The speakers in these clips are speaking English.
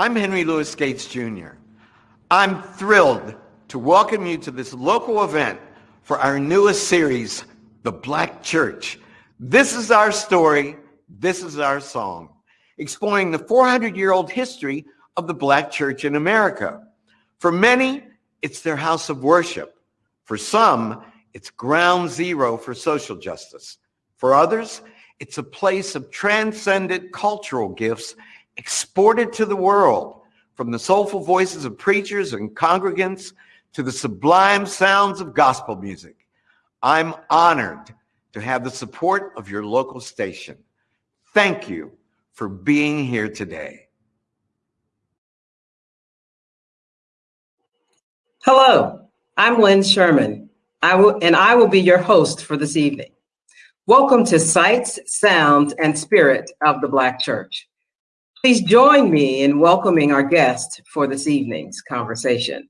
I'm Henry Louis Gates Jr. I'm thrilled to welcome you to this local event for our newest series, The Black Church. This is our story, this is our song, exploring the 400 year old history of the Black Church in America. For many, it's their house of worship. For some, it's ground zero for social justice. For others, it's a place of transcendent cultural gifts exported to the world from the soulful voices of preachers and congregants to the sublime sounds of gospel music. I'm honored to have the support of your local station. Thank you for being here today. Hello, I'm Lynn Sherman, I will, and I will be your host for this evening. Welcome to Sights, Sounds, and Spirit of the Black Church. Please join me in welcoming our guest for this evening's conversation.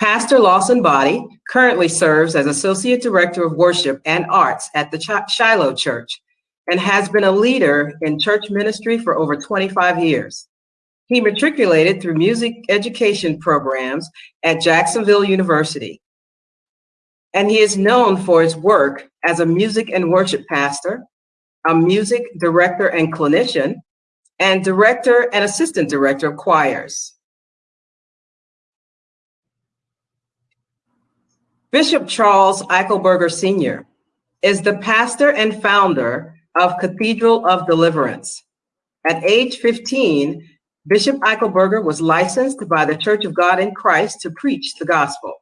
Pastor Lawson Body currently serves as Associate Director of Worship and Arts at the Shiloh Church and has been a leader in church ministry for over 25 years. He matriculated through music education programs at Jacksonville University. And he is known for his work as a music and worship pastor, a music director and clinician, and director and assistant director of choirs. Bishop Charles Eichelberger Sr. is the pastor and founder of Cathedral of Deliverance. At age 15, Bishop Eichelberger was licensed by the Church of God in Christ to preach the gospel.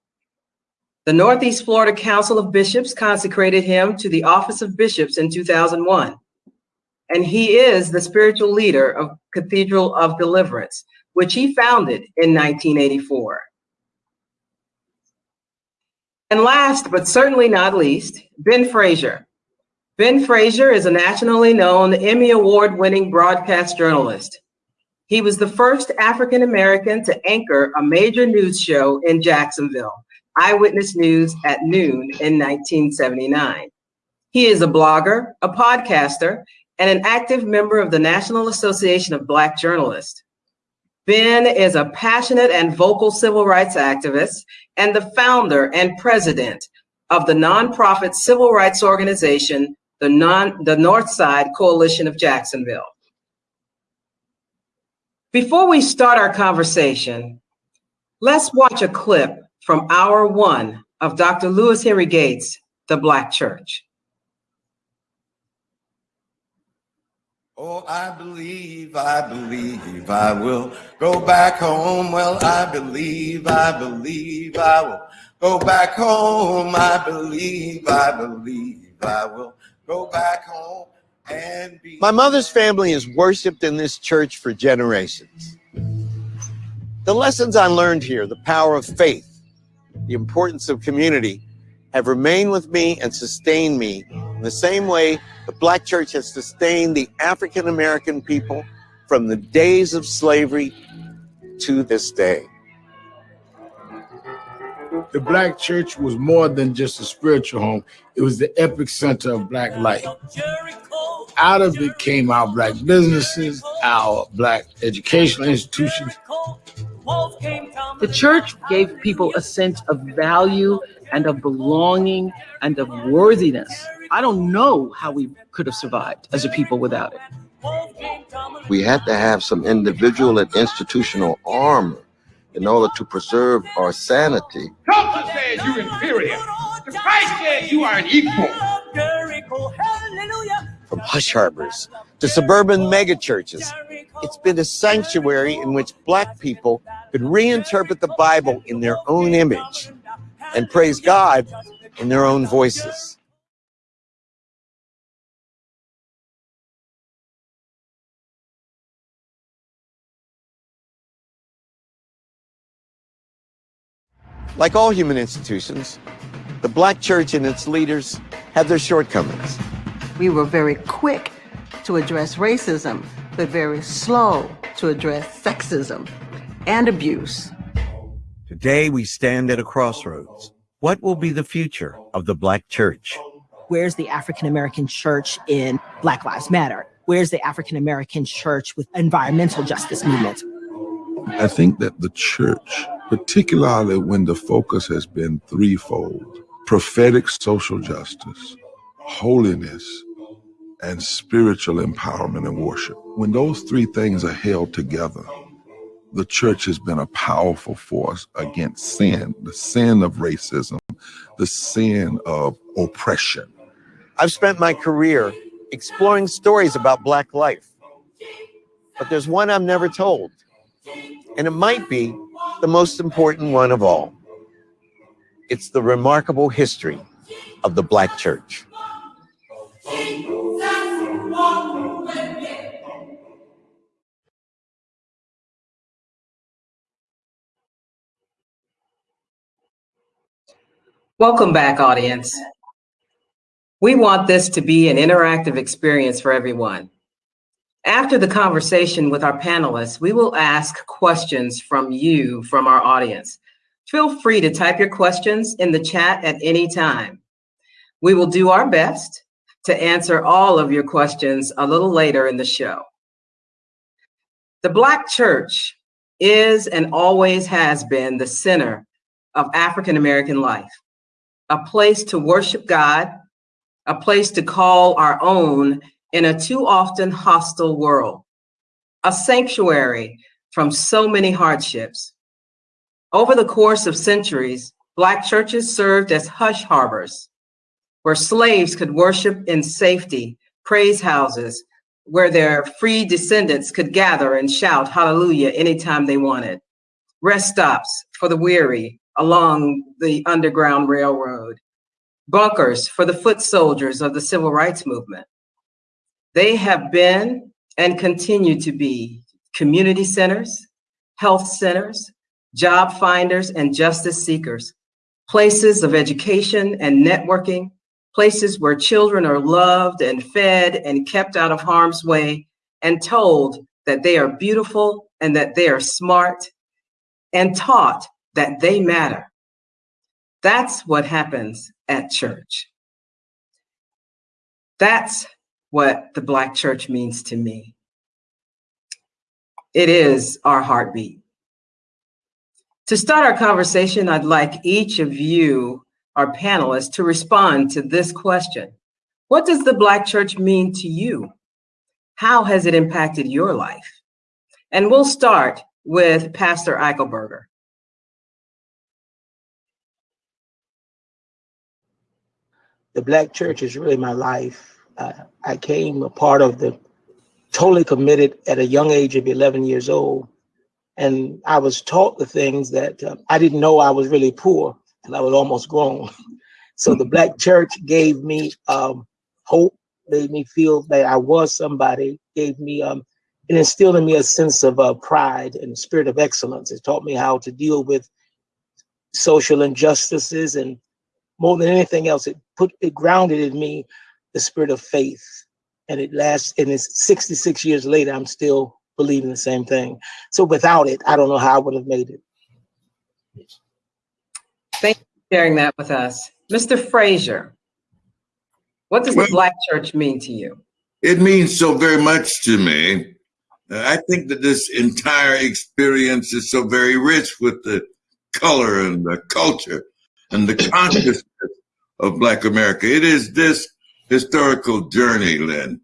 The Northeast Florida Council of Bishops consecrated him to the office of bishops in 2001 and he is the spiritual leader of Cathedral of Deliverance, which he founded in 1984. And last but certainly not least, Ben Frazier. Ben Frazier is a nationally known Emmy Award winning broadcast journalist. He was the first African American to anchor a major news show in Jacksonville, Eyewitness News at noon in 1979. He is a blogger, a podcaster, and an active member of the National Association of Black Journalists. Ben is a passionate and vocal civil rights activist and the founder and president of the nonprofit civil rights organization, the, non, the Northside Coalition of Jacksonville. Before we start our conversation, let's watch a clip from hour one of Dr. Lewis Henry Gates, The Black Church. Oh, I believe, I believe I will go back home. Well, I believe, I believe I will go back home. I believe, I believe I will go back home and be. My mother's family has worshiped in this church for generations. The lessons I learned here, the power of faith, the importance of community, have remained with me and sustained me in the same way the Black church has sustained the African American people from the days of slavery to this day. The Black church was more than just a spiritual home, it was the epic center of Black life. Out of it came our Black businesses, our Black educational institutions. The church gave people a sense of value and of belonging and of worthiness. I don't know how we could have survived as a people without it. We had to have some individual and institutional armor in order to preserve our sanity. Tulsa says you're inferior. The Christ says you are an equal. From hush harbors to suburban megachurches, it's been a sanctuary in which black people could reinterpret the Bible in their own image and praise God in their own voices. Like all human institutions, the Black church and its leaders have their shortcomings. We were very quick to address racism, but very slow to address sexism and abuse. Today, we stand at a crossroads. What will be the future of the Black church? Where's the African American church in Black Lives Matter? Where's the African American church with environmental justice movement? I think that the church, particularly when the focus has been threefold prophetic social justice, holiness, and spiritual empowerment and worship. When those three things are held together, the church has been a powerful force against sin, the sin of racism, the sin of oppression. I've spent my career exploring stories about Black life, but there's one I'm never told, and it might be the most important one of all. It's the remarkable history of the Black church. Welcome back, audience. We want this to be an interactive experience for everyone. After the conversation with our panelists, we will ask questions from you, from our audience. Feel free to type your questions in the chat at any time. We will do our best to answer all of your questions a little later in the show. The Black Church is and always has been the center of African American life a place to worship God, a place to call our own in a too often hostile world, a sanctuary from so many hardships. Over the course of centuries, Black churches served as hush harbors where slaves could worship in safety, praise houses where their free descendants could gather and shout hallelujah anytime they wanted, rest stops for the weary, along the Underground Railroad, bunkers for the foot soldiers of the civil rights movement. They have been and continue to be community centers, health centers, job finders, and justice seekers, places of education and networking, places where children are loved and fed and kept out of harm's way and told that they are beautiful and that they are smart and taught that they matter. That's what happens at church. That's what the Black church means to me. It is our heartbeat. To start our conversation, I'd like each of you, our panelists, to respond to this question. What does the Black church mean to you? How has it impacted your life? And we'll start with Pastor Eichelberger. the black church is really my life. Uh, I came a part of the totally committed at a young age of 11 years old. And I was taught the things that uh, I didn't know I was really poor and I was almost grown. so the black church gave me um, hope, made me feel that I was somebody, gave me, um, it instilled in me a sense of uh, pride and spirit of excellence. It taught me how to deal with social injustices and more than anything else, it put it grounded in me the spirit of faith. And it lasts, and it's 66 years later, I'm still believing the same thing. So without it, I don't know how I would have made it. Thank you for sharing that with us. Mr. Frazier, what does well, the Black church mean to you? It means so very much to me. Uh, I think that this entire experience is so very rich with the color and the culture and the consciousness of Black America. It is this historical journey, Lynn,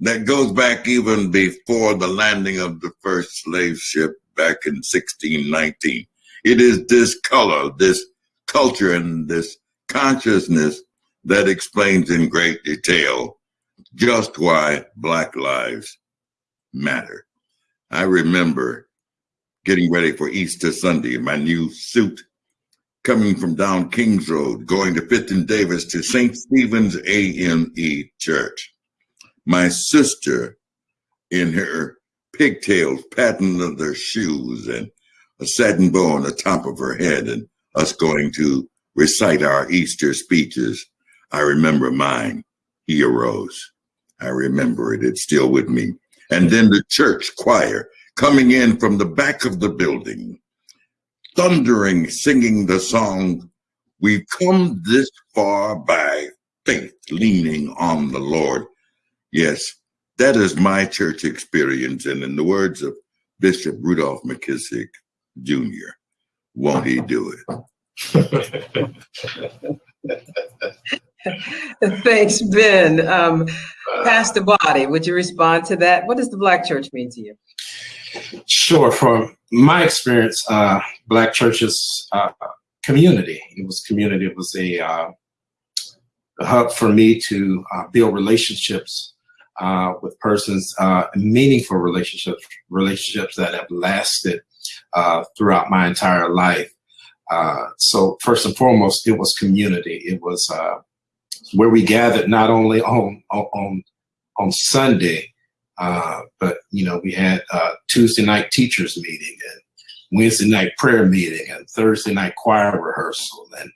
that goes back even before the landing of the first slave ship back in 1619. It is this color, this culture, and this consciousness that explains in great detail just why Black lives matter. I remember getting ready for Easter Sunday in my new suit coming from down Kings Road, going to Fifth and Davis to St. Stephen's AME Church. My sister, in her pigtails, patent leather shoes, and a satin bow on the top of her head, and us going to recite our Easter speeches. I remember mine. He arose. I remember it. It's still with me. And then the church choir coming in from the back of the building thundering, singing the song, We've come this far by faith, leaning on the Lord. Yes, that is my church experience. And in the words of Bishop Rudolph McKissick Jr. Won't he do it? Thanks, Ben. Um, Pastor Body, would you respond to that? What does the Black church mean to you? Sure. From my experience, uh, Black churches uh, community. It was community. It was a, uh, a hub for me to uh, build relationships uh, with persons, uh, meaningful relationships, relationships that have lasted throughout my entire life. So first and foremost, it was community. It was where we gathered not only on on on Sunday, uh, but you know we had uh, Tuesday night teachers meeting and Wednesday night prayer meeting and Thursday night choir rehearsal and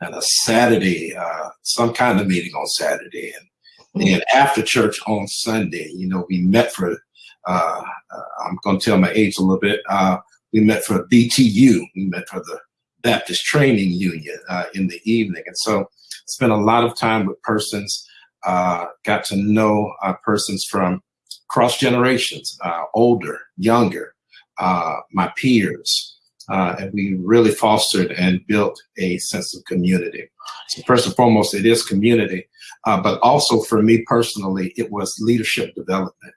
and a Saturday uh, some kind of meeting on Saturday and and after church on Sunday. You know we met for uh, uh, I'm going to tell my age a little bit. Uh, we met for BTU. We met for the Baptist Training Union in the evening. And so spent a lot of time with persons, got to know persons from cross generations, uh, older, younger, uh, my peers. Uh, and we really fostered and built a sense of community. So first and foremost, it is community, but also for me personally, it was leadership development.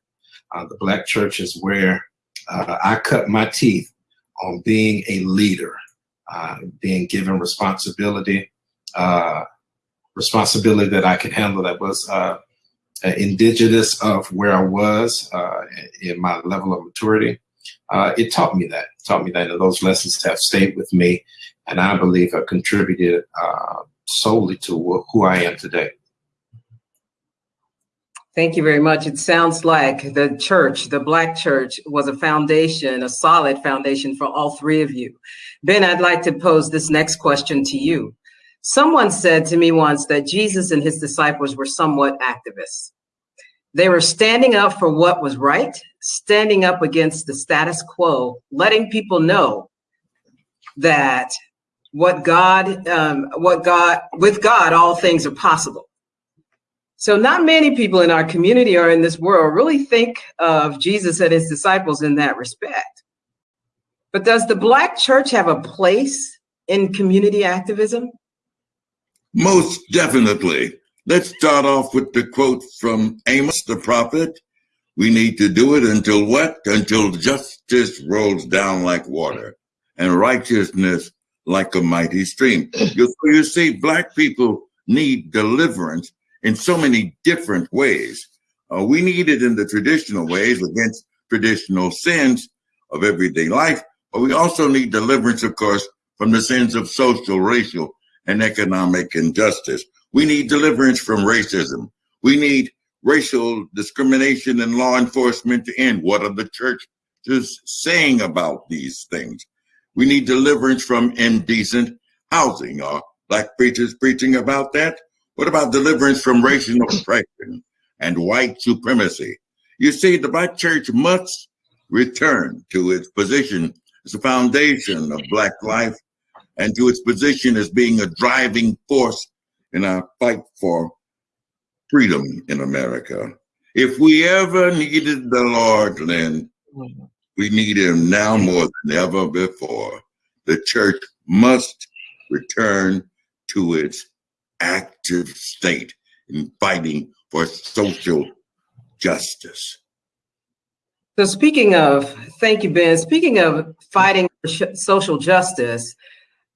the Black Church is where I cut my teeth on being a leader, uh, being given responsibility, uh, responsibility that I could handle that was uh, indigenous of where I was uh, in my level of maturity. Uh, it taught me that, it taught me that, and those lessons have stayed with me, and I believe have contributed uh, solely to who I am today. Thank you very much. It sounds like the church, the Black church, was a foundation, a solid foundation for all three of you. Ben, I'd like to pose this next question to you. Someone said to me once that Jesus and his disciples were somewhat activists. They were standing up for what was right, standing up against the status quo, letting people know that what God, um, what God, with God, all things are possible. So not many people in our community or in this world really think of Jesus and his disciples in that respect. But does the Black church have a place in community activism? Most definitely. Let's start off with the quote from Amos the prophet. We need to do it until what? Until justice rolls down like water and righteousness like a mighty stream. You, you see, Black people need deliverance in so many different ways. Uh, we need it in the traditional ways against traditional sins of everyday life, but we also need deliverance, of course, from the sins of social, racial, and economic injustice. We need deliverance from racism. We need racial discrimination and law enforcement to end. What are the churches saying about these things? We need deliverance from indecent housing. Are black preachers preaching about that? What about deliverance from racial oppression and white supremacy? You see, the Black church must return to its position as a foundation of Black life and to its position as being a driving force in our fight for freedom in America. If we ever needed the Lord, Lynn, we need him now more than ever before. The church must return to its active state in fighting for social justice. So speaking of, thank you, Ben. Speaking of fighting for social justice,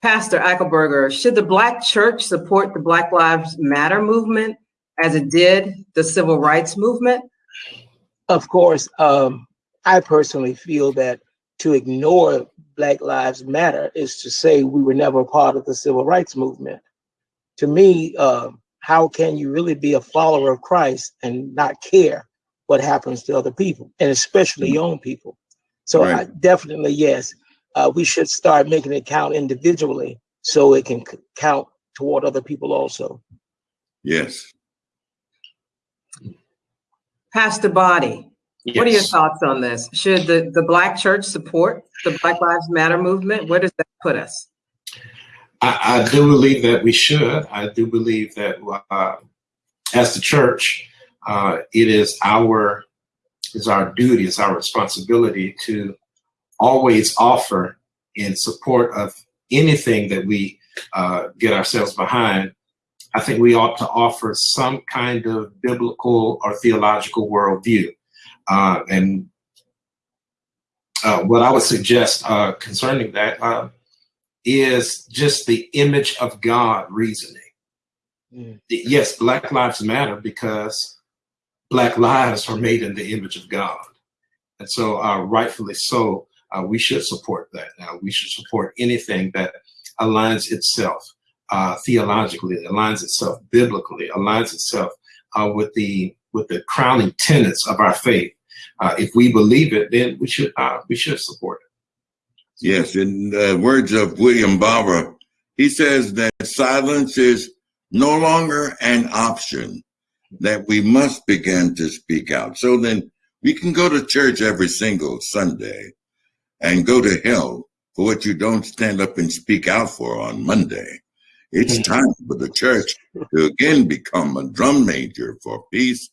Pastor Eichelberger, should the Black church support the Black Lives Matter movement as it did the civil rights movement? Of course, um, I personally feel that to ignore Black Lives Matter is to say we were never part of the civil rights movement to me, uh, how can you really be a follower of Christ and not care what happens to other people, and especially young people? So right. I, definitely, yes, uh, we should start making it count individually so it can count toward other people also. Yes. Pastor Body, yes. what are your thoughts on this? Should the, the Black church support the Black Lives Matter movement? Where does that put us? I, I, do believe that we should. I do believe that uh, as the church, uh, it is our it's our duty, it's our responsibility to always offer in support of anything that we uh, get ourselves behind, I think we ought to offer some kind of biblical or theological worldview. Uh, and uh, what I would suggest uh, concerning that uh, is just the image of God reasoning. Mm. Yes, Black Lives Matter because Black lives are made in the image of God. And so uh, rightfully so, uh, we should support that. Uh, we should support anything that aligns itself uh, theologically, aligns itself biblically, aligns itself uh, with the with the crowning tenets of our faith. Uh, if we believe it, then we should uh, we should support it. Yes, in the words of William Barber, he says that silence is no longer an option, that we must begin to speak out. So then we can go to church every single Sunday and go to hell for what you don't stand up and speak out for on Monday. It's mm-hmm. time for the church to again become a drum major for peace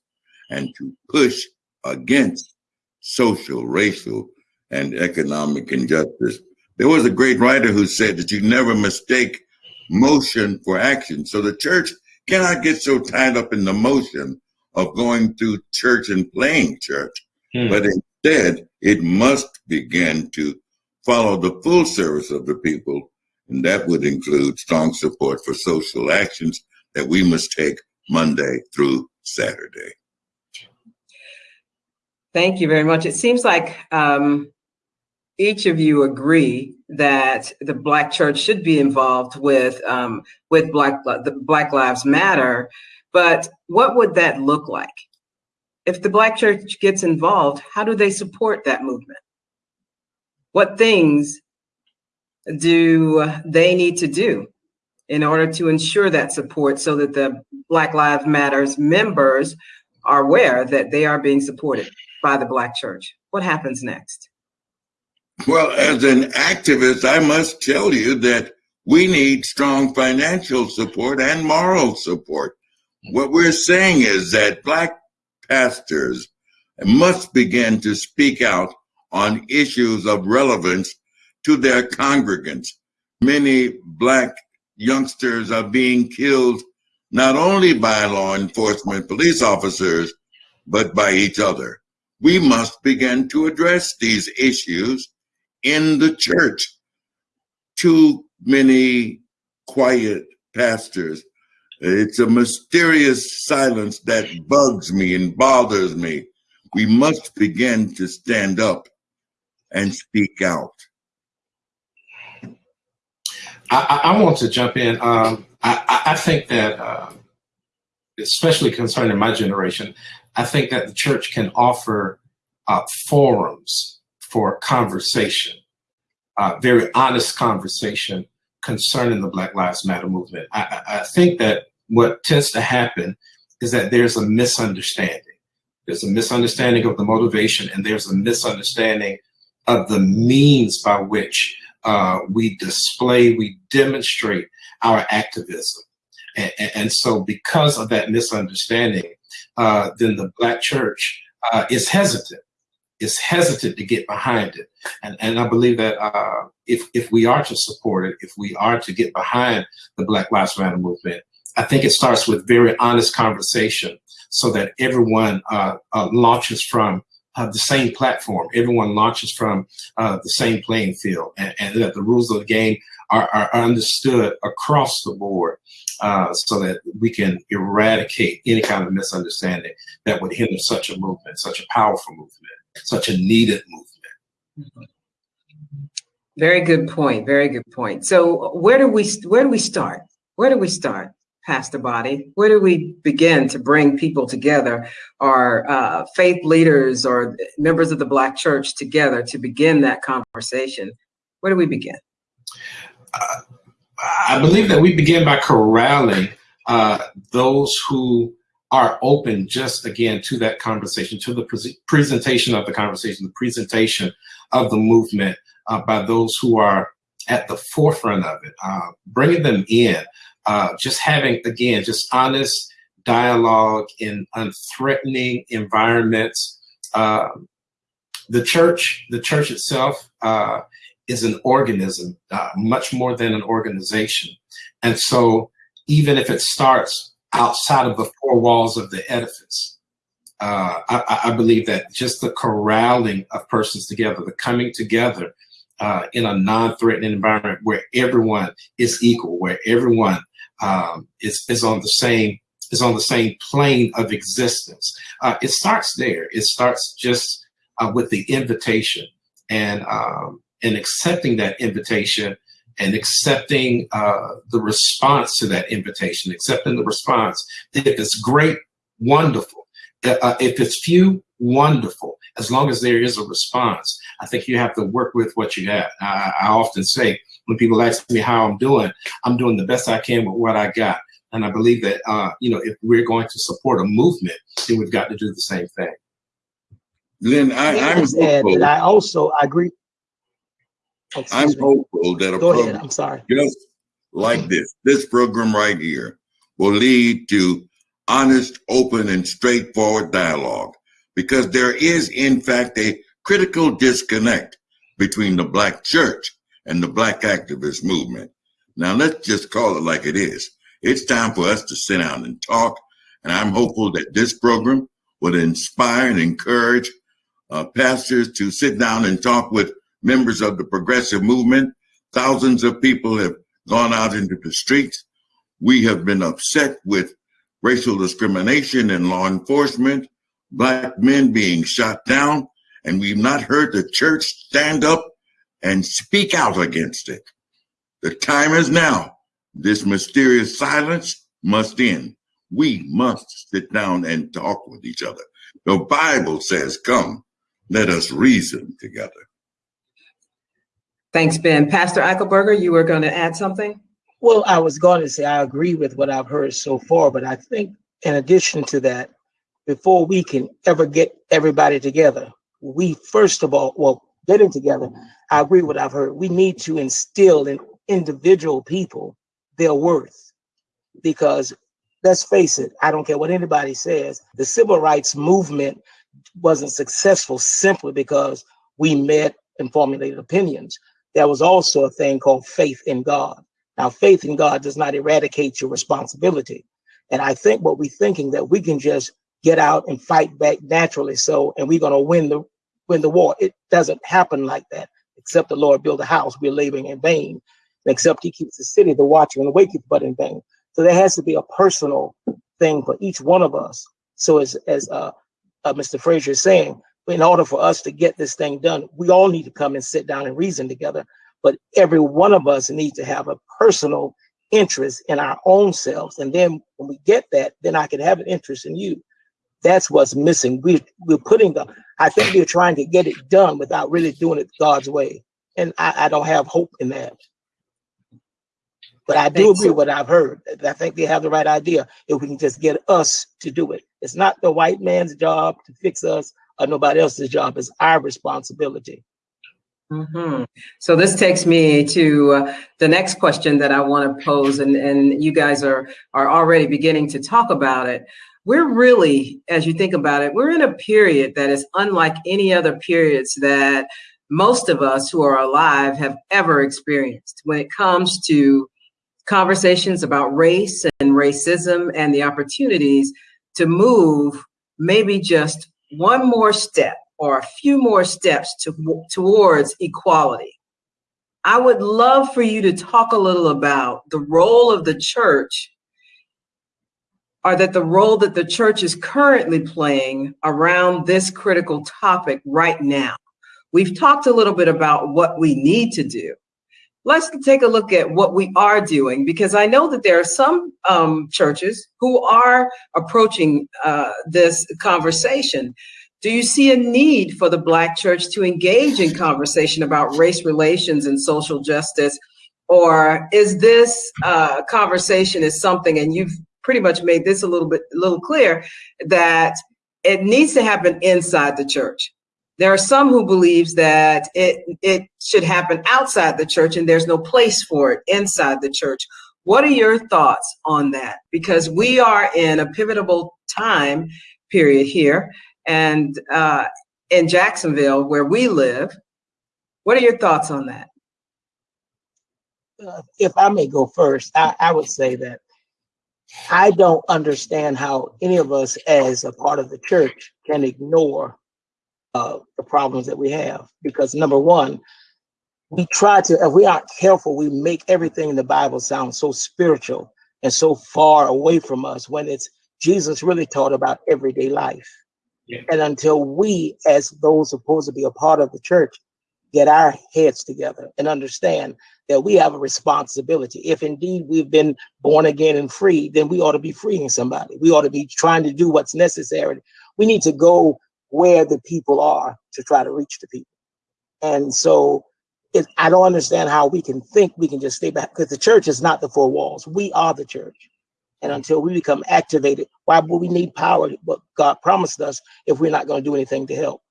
and to push against social, racial, and economic injustice. There was a great writer who said that you never mistake motion for action. So the church cannot get so tied up in the motion of going through church and playing church, hmm. but instead it must begin to follow the full service of the people, and that would include strong support for social actions that we must take Monday through Saturday. Thank you very much. It seems like um, each of you agree that the Black Church should be involved with um, with Black the Black Lives Matter, but what would that look like? If the Black Church gets involved, how do they support that movement? What things do they need to do in order to ensure that support so that the Black Lives Matters members are aware that they are being supported by the Black Church? What happens next? Well, as an activist, I must tell you that we need strong financial support and moral support. What we're saying is that Black pastors must begin to speak out on issues of relevance to their congregants. Many Black youngsters are being killed not only by law enforcement police officers, but by each other. We must begin to address these issues in the church. Too many quiet pastors. It's a mysterious silence that bugs me and bothers me. We must begin to stand up and speak out. I, I want to jump in. Um, I, I, think that, uh, especially concerning my generation, I think that the church can offer uh, forums for conversation, uh, very honest conversation concerning the Black Lives Matter movement. I, I think that what tends to happen is that there's a misunderstanding. There's a misunderstanding of the motivation and there's a misunderstanding of the means by which uh, we display, we demonstrate our activism. And, and so because of that misunderstanding, uh, then the Black church uh, is hesitant, is hesitant to get behind it. And, and I believe that uh, if, if we are to support it, if we are to get behind the Black Lives Matter movement, I think it starts with very honest conversation so that everyone uh, uh, launches from uh, the same platform. Everyone launches from uh, the same playing field and, and, that the rules of the game are, are understood across the board uh, so that we can eradicate any kind of misunderstanding that would hinder such a movement, such a powerful movement, such a needed movement. Very good point. Very good point. So where do we where do we start? Where do we start? Pastor Body? Where do we begin to bring people together, our uh, faith leaders or members of the Black church together to begin that conversation? Where do we begin? Uh, I believe that we begin by corralling uh, those who are open just again to that conversation, to the pre presentation of the conversation, the presentation of the movement uh, by those who are at the forefront of it, uh, bringing them in, uh, just having, again, just honest dialogue in unthreatening environments, uh, the church, the church itself uh, is an organism, uh, much more than an organization. And so even if it starts outside of the four walls of the edifice, uh, I, I, believe that just the corralling of persons together, the coming together uh, in a non-threatening environment where everyone is equal, where everyone um, is, is on the same is on the same plane of existence. Uh, it starts there. It starts just uh, with the invitation and um, and accepting that invitation and accepting uh, the response to that invitation, accepting the response. If it's great, wonderful. Uh, uh, if it's few, wonderful. As long as there is a response, I think you have to work with what you got. I, I often say when people ask me how I'm doing, I'm doing the best I can with what I got. And I believe that, uh, you know, if we're going to support a movement, then we've got to do the same thing. Lynn, I, I'm hopeful. I also I agree. I'm hopeful that a Go program ahead. I'm sorry. just like this, this program right here, will lead to honest, open, and straightforward dialogue. Because there is, in fact, a critical disconnect between the Black church and the Black activist movement. Now, let's just call it like it is. It's time for us to sit down and talk. And I'm hopeful that this program will inspire and encourage uh, pastors to sit down and talk with members of the progressive movement. Thousands of people have gone out into the streets. We have been upset with racial discrimination in law enforcement, black men being shot down, and we've not heard the church stand up and speak out against it. The time is now. This mysterious silence must end. We must sit down and talk with each other. The Bible says, come, let us reason together. Thanks, Ben. Pastor Eichelberger, you were going to add something? Well, I was going to say I agree with what I've heard so far, but I think in addition to that, before we can ever get everybody together, we first of all, well, getting together, I agree with what I've heard. We need to instill in individual people their worth. Because let's face it, I don't care what anybody says, the civil rights movement wasn't successful simply because we met and formulated opinions. There was also a thing called faith in God. Now, faith in God does not eradicate your responsibility. And I think what we're thinking that we can just get out and fight back naturally so, and we're going to win the win the war. It doesn't happen like that. Except the Lord build a house, we're laboring in vain. Except he keeps the city, the watcher and the waketh but in vain. So there has to be a personal thing for each one of us. So as as uh, uh, Mr. Frazier is saying, in order for us to get this thing done, we all need to come and sit down and reason together. But every one of us needs to have a personal interest in our own selves. And then when we get that, then I can have an interest in you. That's what's missing. We, we're putting the, I think we're trying to get it done without really doing it God's way. And I, I don't have hope in that. But I do agree with what I've heard. I think they have the right idea if we can just get us to do it. It's not the white man's job to fix us or nobody else's job. It's our responsibility. Mm-hmm. So this takes me to uh, the next question that I want to pose, and, and you guys are are already beginning to talk about it. We're really, as you think about it, we're in a period that is unlike any other periods that most of us who are alive have ever experienced when it comes to conversations about race and racism and the opportunities to move maybe just one more step or a few more steps to, towards equality. I would love for you to talk a little about the role of the church or that the role that the church is currently playing around this critical topic right now. We've talked a little bit about what we need to do. Let's take a look at what we are doing because I know that there are some um, churches who are approaching uh, this conversation do you see a need for the Black church to engage in conversation about race relations and social justice? Or is this uh, conversation is something, and you've pretty much made this a little bit a little clear, that it needs to happen inside the church. There are some who believes that it, it should happen outside the church and there's no place for it inside the church. What are your thoughts on that? Because we are in a pivotal time period here. And uh, in Jacksonville, where we live. What are your thoughts on that? Uh, if I may go first, I, I would say that I don't understand how any of us as a part of the church can ignore uh, the problems that we have. Because number one, we try to, if we aren't careful, we make everything in the Bible sound so spiritual and so far away from us when it's Jesus really taught about everyday life. Yeah. And until we, as those supposed to be a part of the church, get our heads together and understand that we have a responsibility. If indeed we've been born again and free, then we ought to be freeing somebody. We ought to be trying to do what's necessary. We need to go where the people are to try to reach the people. And so it, I don't understand how we can think we can just stay back because the church is not the four walls. We are the church. And mm. until we become activated, why would we need power? What God promised us if we're not going to do anything to help.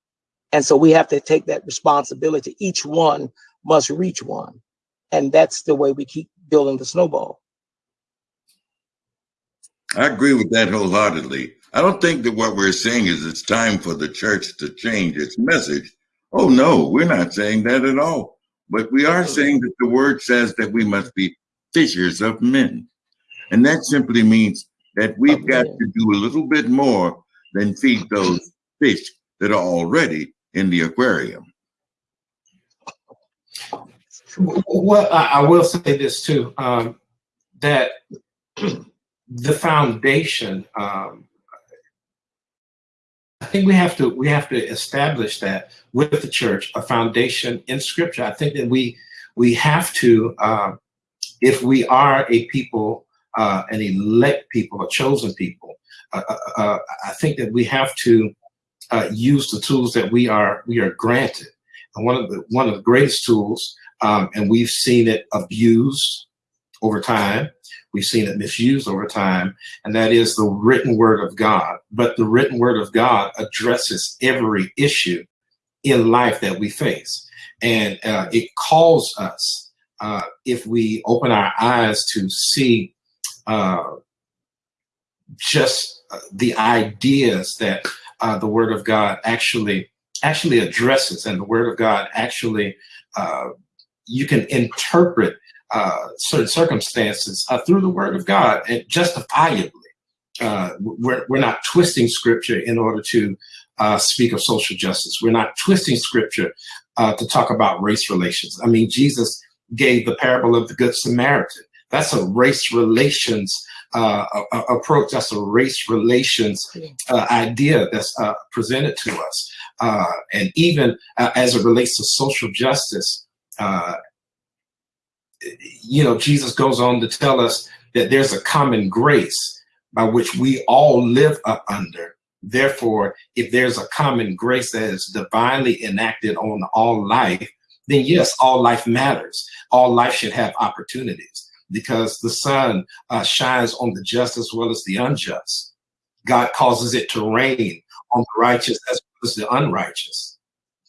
And so we have to take that responsibility. Each one must reach one. And that's the way we keep building the snowball. I agree with that wholeheartedly. I don't think that what we're saying is it's time for the church to change its message. Oh, no, we're not saying that at all. But we are saying that the word says that we must be fishers of men. And that simply means that we've got to do a little bit more than feed those fish that are already in the aquarium. Well, I, will say this too, um, that the foundation, um, I think we have to we have to establish that with the church, a foundation in Scripture. I think that we we have to, uh, if we are a people, uh, an elect people, a chosen people, uh, uh, uh I think that we have to uh, use the tools that we are we are granted. And one of the one of the greatest tools, um, and we've seen it abused over time. We've seen it misused over time, and that is the written word of God. But the written word of God addresses every issue in life that we face. And uh, it calls us, uh, if we open our eyes to see uh, just uh, the ideas that uh, the Word of God actually actually addresses, and the Word of God actually uh, you can interpret uh, certain circumstances uh, through the Word of God and justifiably. Uh, we're, we're not twisting Scripture in order to uh, speak of social justice. We're not twisting Scripture to talk about race relations. I mean, Jesus gave the parable of the Good Samaritan. That's a race relations uh, approach. That's a race relations uh, idea that's uh, presented to us. Uh, and even uh, as it relates to social justice, uh, you know, Jesus goes on to tell us that there's a common grace by which we all live up under. Therefore, if there's a common grace that is divinely enacted on all life, then yes, all life matters. All life should have opportunities because the sun uh, shines on the just as well as the unjust. God causes it to rain on the righteous as well as the unrighteous.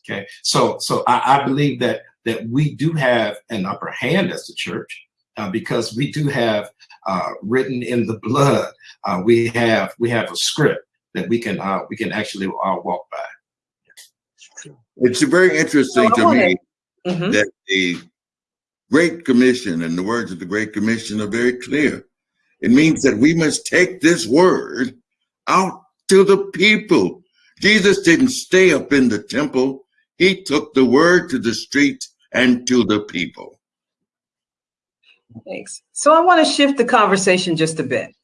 Okay, so so I, I believe that that we do have an upper hand as the church uh, because we do have uh, written in the blood. Uh, we have we have a script that we can uh, we can actually uh, walk by. It's very interesting to me mm -hmm. that the Great Commission and the words of the Great Commission are very clear. It means that we must take this word out to the people. Jesus didn't stay up in the temple. He took the word to the streets and to the people. Thanks. So I want to shift the conversation just a bit.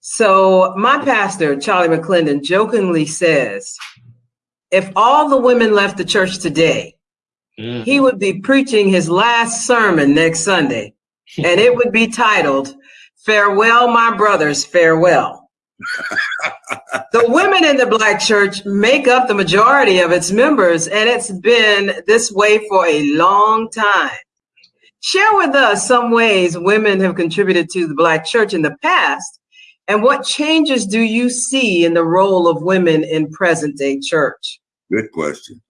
So my pastor, Charlie McClendon, jokingly says, if all the women left the church today, Mm-hmm. He would be preaching his last sermon next Sunday, and it would be titled, Farewell, My Brothers, Farewell. The women in the Black church make up the majority of its members, and it's been this way for a long time. Share with us some ways women have contributed to the Black church in the past, and what changes do you see in the role of women in present day church? Good question.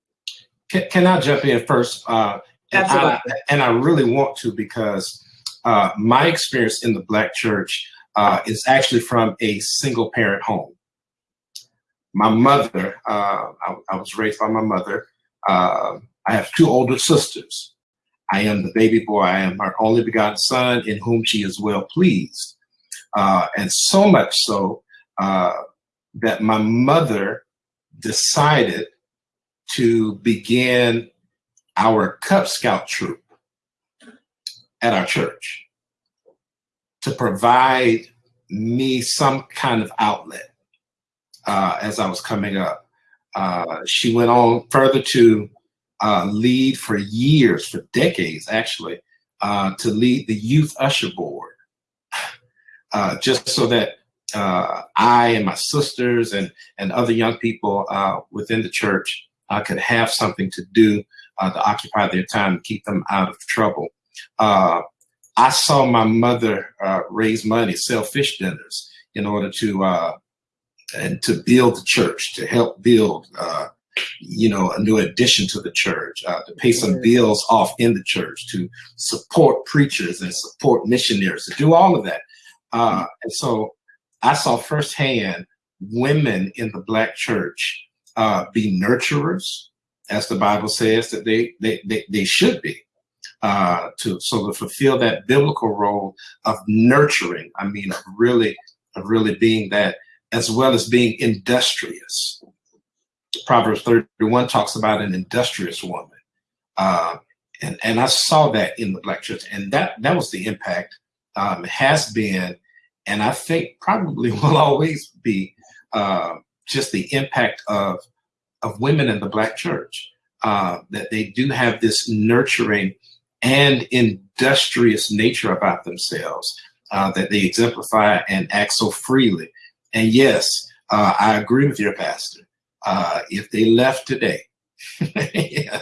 Can, can I jump in first? Uh, and Absolutely. I, and I really want to because uh, my experience in the Black church uh, is actually from a single parent home. my mother, uh, I, I, was raised by my mother. Uh, I have two older sisters. I am the baby boy. I am her only begotten son in whom she is well pleased. Uh, and so much so uh, that my mother decided to begin our Cub Scout troop at our church to provide me some kind of outlet uh, as I was coming up. Uh, she went on further to uh, lead for years, for decades actually, uh, to lead the youth usher board, uh, just so that uh, I and my sisters and, and other young people within the church could have something to do to occupy their time and keep them out of trouble. I saw my mother raise money, sell fish dinners in order to and to build the church, to help build, uh, you know, a new addition to the church, uh, to pay some bills off in the church, to support preachers and support missionaries, to do all of that. Uh, and so I saw firsthand women in the Black church uh, be nurturers, as the Bible says that they they they, they should be. Uh, to so to fulfill that biblical role of nurturing, I mean, of really, of really being that as well as being industrious. Proverbs 31 talks about an industrious woman. Uh, and, and I saw that in the Black church, and that, that was the impact, um, has been, and I think probably will always be uh, just the impact of, of women in the Black church, uh, that they do have this nurturing and industrious nature about themselves, uh, that they exemplify and act so freely. And yes, uh, I agree with your pastor. Uh, if they left today, yeah,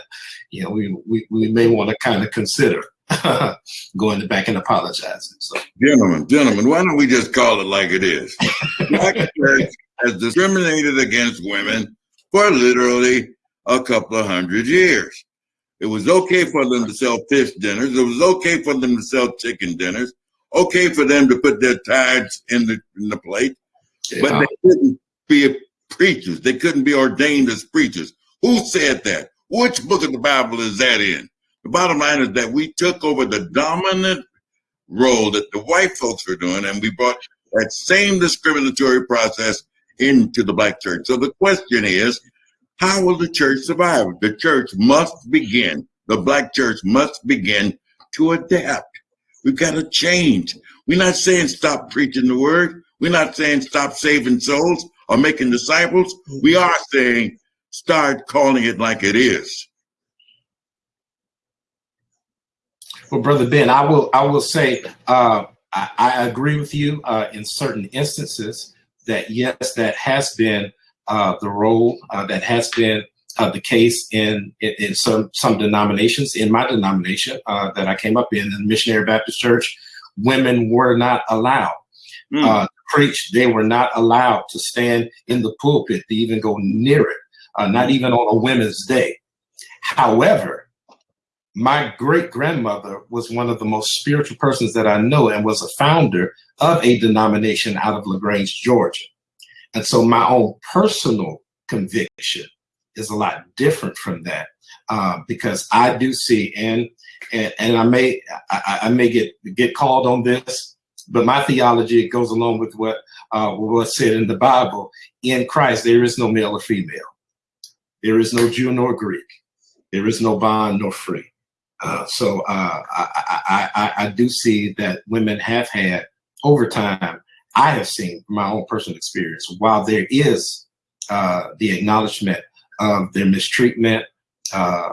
you know, we, we, we may want to kind of consider going back and apologizing. So, gentlemen, gentlemen, why don't we just call it like it is? Black church has discriminated against women for literally a couple of hundred years. It was okay for them to sell fish dinners. It was okay for them to sell chicken dinners. Okay for them to put their tithes in the in the plate. Yeah. But they couldn't be preachers. They couldn't be ordained as preachers. Who said that? Which book of the Bible is that in? The bottom line is that we took over the dominant role that the white folks were doing, and we brought that same discriminatory process into the black church. So the question is, how will the church survive? The church must begin, the black church must begin to adapt. We've got to change. We're not saying stop preaching the word. We're not saying stop saving souls or making disciples. We are saying start calling it like it is. Well, brother Ben, I will I will say uh, I, I, agree with you uh, in certain instances that yes, that has been the role uh, that has been uh, the case in, in, in some some denominations. In my denomination uh, that I came up in, the Missionary Baptist Church, women were not allowed mm preach, they were not allowed to stand in the pulpit to even go near it, uh, not even on a women's day. However, my great grandmother was one of the most spiritual persons that I know and was a founder of a denomination out of LaGrange, Georgia. And so my own personal conviction is a lot different from that uh, because I do see, and, and, and I may, I, I may get, get called on this, but my theology it goes along with what uh, was said in the Bible. In Christ, there is no male or female. There is no Jew nor Greek. There is no bond nor free. Uh, so uh, I, I, I, I, do see that women have had, over time, I have seen from my own personal experience, while there is uh, the acknowledgement of their mistreatment, uh,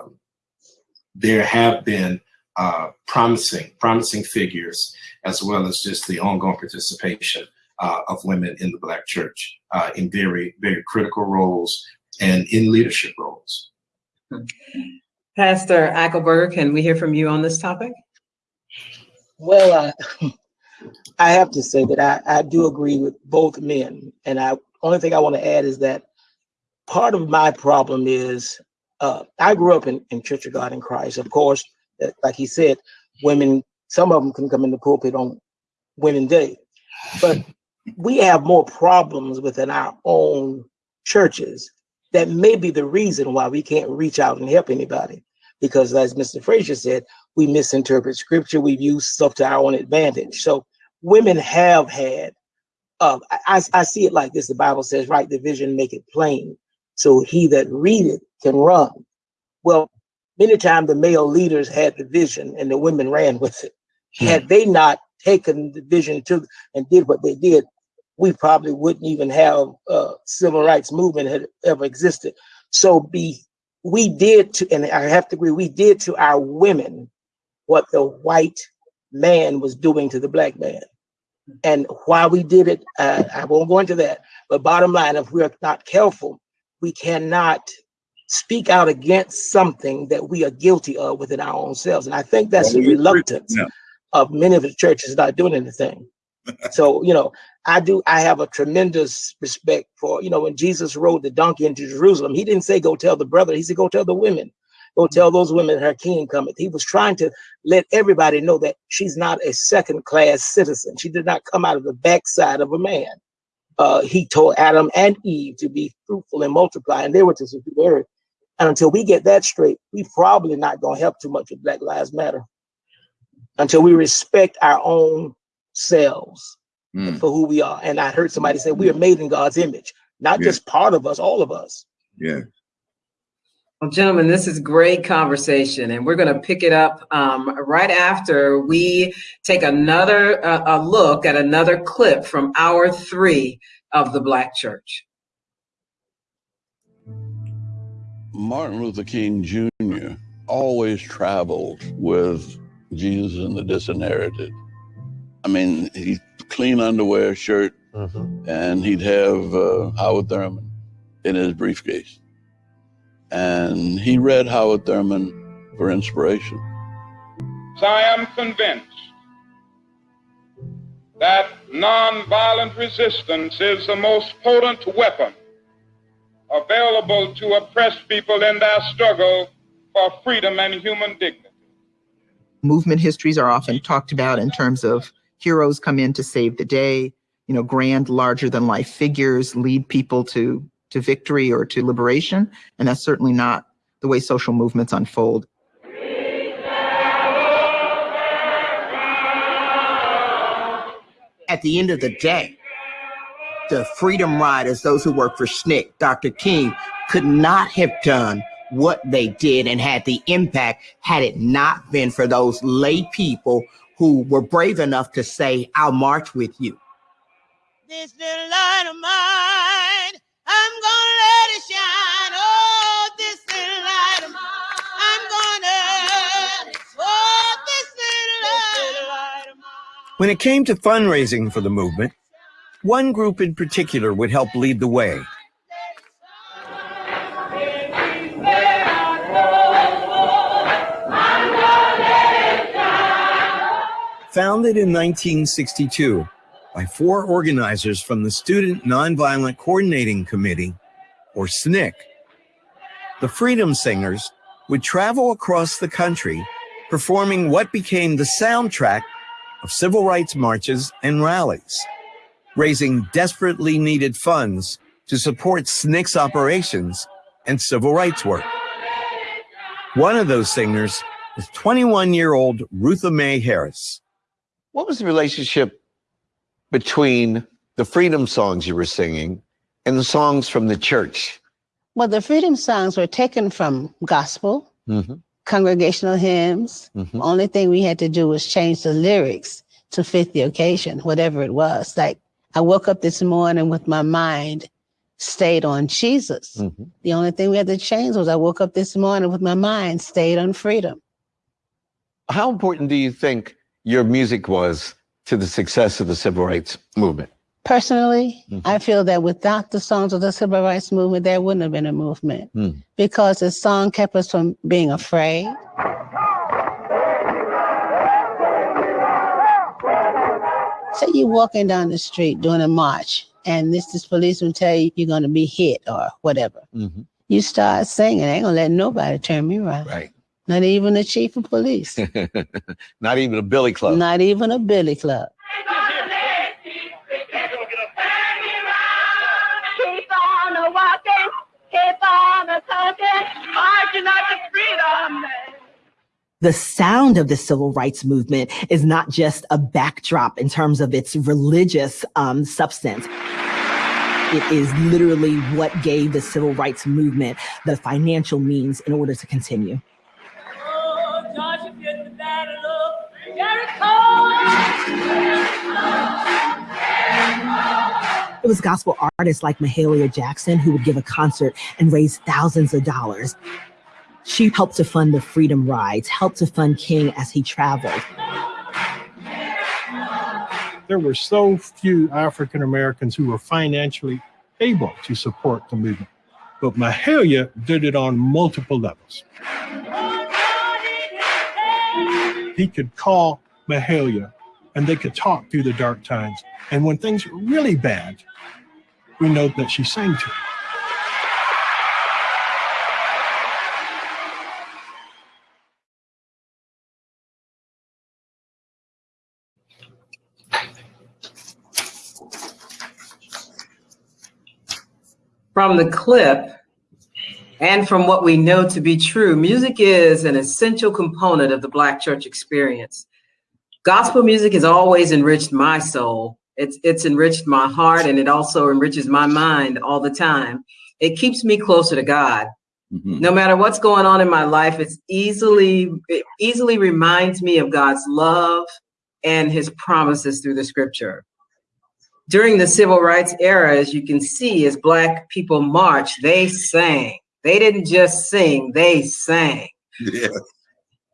there have been uh, promising, promising figures, as well as just the ongoing participation uh, of women in the Black church uh, in very, very critical roles and in leadership roles. Pastor Ackelberg, can we hear from you on this topic? Well, uh, I have to say that I, I do agree with both men. And I only thing I want to add is that part of my problem is uh, I grew up in, in Church of God in Christ. Of course, like he said, women, some of them can come in the pulpit on Women Day, but we have more problems within our own churches that may be the reason why we can't reach out and help anybody. Because as Mr. Frazier said, we misinterpret scripture, we've used stuff to our own advantage. So women have had, uh, I, I see it like this, the Bible says, write the vision, make it plain. So he that read it can run. Well, many times the male leaders had the vision and the women ran with it. Hmm. Had they not taken the vision to and did what they did, we probably wouldn't even have uh, civil rights movement had ever existed. So be we did to, and I have to agree, we did to our women what the white man was doing to the black man. And why we did it, uh, I won't go into that. But bottom line, if we're not careful, we cannot speak out against something that we are guilty of within our own selves. And I think that's well, the reluctance yeah. of many of the churches not doing anything. so, you know, I do, I have a tremendous respect for, you know, when Jesus rode the donkey into Jerusalem, he didn't say, go tell the brother, he said, go tell the women. Go tell those women her king cometh. He was trying to let everybody know that she's not a second class citizen. She did not come out of the backside of a man. Uh, he told Adam and Eve to be fruitful and multiply, and they were to subdue the earth. And until we get that straight, we probably not going to help too much with Black Lives Matter until we respect our own selves mm. for who we are. And I heard somebody say we are made in God's image, not yeah. just part of us, all of us. Yeah. Well, gentlemen, this is great conversation, and we're going to pick it up um, right after we take another uh, a look at another clip from hour three of the Black Church. Martin Luther King Jr. always traveled with Jesus and the Disinherited. I mean, he clean underwear, shirt, mm-hmm. and he'd have uh, Howard Thurman in his briefcase and he read Howard Thurman for inspiration. So I am convinced that nonviolent resistance is the most potent weapon available to oppressed people in their struggle for freedom and human dignity. Movement histories are often talked about in terms of heroes come in to save the day, you know, grand, larger than life figures lead people to to victory or to liberation. And that's certainly not the way social movements unfold. At the end of the day, the freedom riders, those who work for SNCC, Dr. King, could not have done what they did and had the impact had it not been for those lay people who were brave enough to say, I'll march with you. This little light of mine I'm gonna let it shine. Oh, this little light of mine. I'm gonna. Oh, this little light of mine. When it came to fundraising for the movement, one group in particular would help lead the way. Founded in 1962, by four organizers from the Student Nonviolent Coordinating Committee, or SNCC. The Freedom Singers would travel across the country performing what became the soundtrack of civil rights marches and rallies, raising desperately needed funds to support SNCC's operations and civil rights work. One of those singers was 21-year-old Rutha Mae Harris. What was the relationship between the freedom songs you were singing and the songs from the church? Well, the freedom songs were taken from gospel, mm-hmm. congregational hymns. Mm-hmm. Only thing we had to do was change the lyrics to fit the occasion, whatever it was. Like I woke up this morning with my mind stayed on Jesus. Mm-hmm. The only thing we had to change was I woke up this morning with my mind stayed on freedom. How important do you think your music was to the success of the civil rights movement? Personally, mm-hmm. I feel that without the songs of the civil rights movement, there wouldn't have been a movement mm. because the song kept us from being afraid. Say you're walking down the street doing a march, and this, this policeman tell you you're going to be hit or whatever. Mm-hmm. You start singing, they ain't going to let nobody turn me around. Right. Not even the chief of police. Not even a billy club. Not even a billy club. Keep on keep on a talking, marching out to freedom. The sound of the civil rights movement is not just a backdrop in terms of its religious um, substance. It is literally what gave the civil rights movement the financial means in order to continue. It was gospel artists like Mahalia Jackson who would give a concert and raise thousands of dollars. She helped to fund the Freedom Rides, helped to fund King as he traveled. There were so few African Americans who were financially able to support the movement, but Mahalia did it on multiple levels. He could call Mahalia and they could talk through the dark times. And when things were really bad, we know that she sang to him. From the clip and from what we know to be true, music is an essential component of the Black church experience. Gospel music has always enriched my soul. It's, it's enriched my heart and it also enriches my mind all the time. It keeps me closer to God. Mm-hmm. No matter what's going on in my life, it's easily, it easily reminds me of God's love and his promises through the scripture during the civil rights era, as you can see, as Black people marched, they sang. They didn't just sing, they sang. Yeah.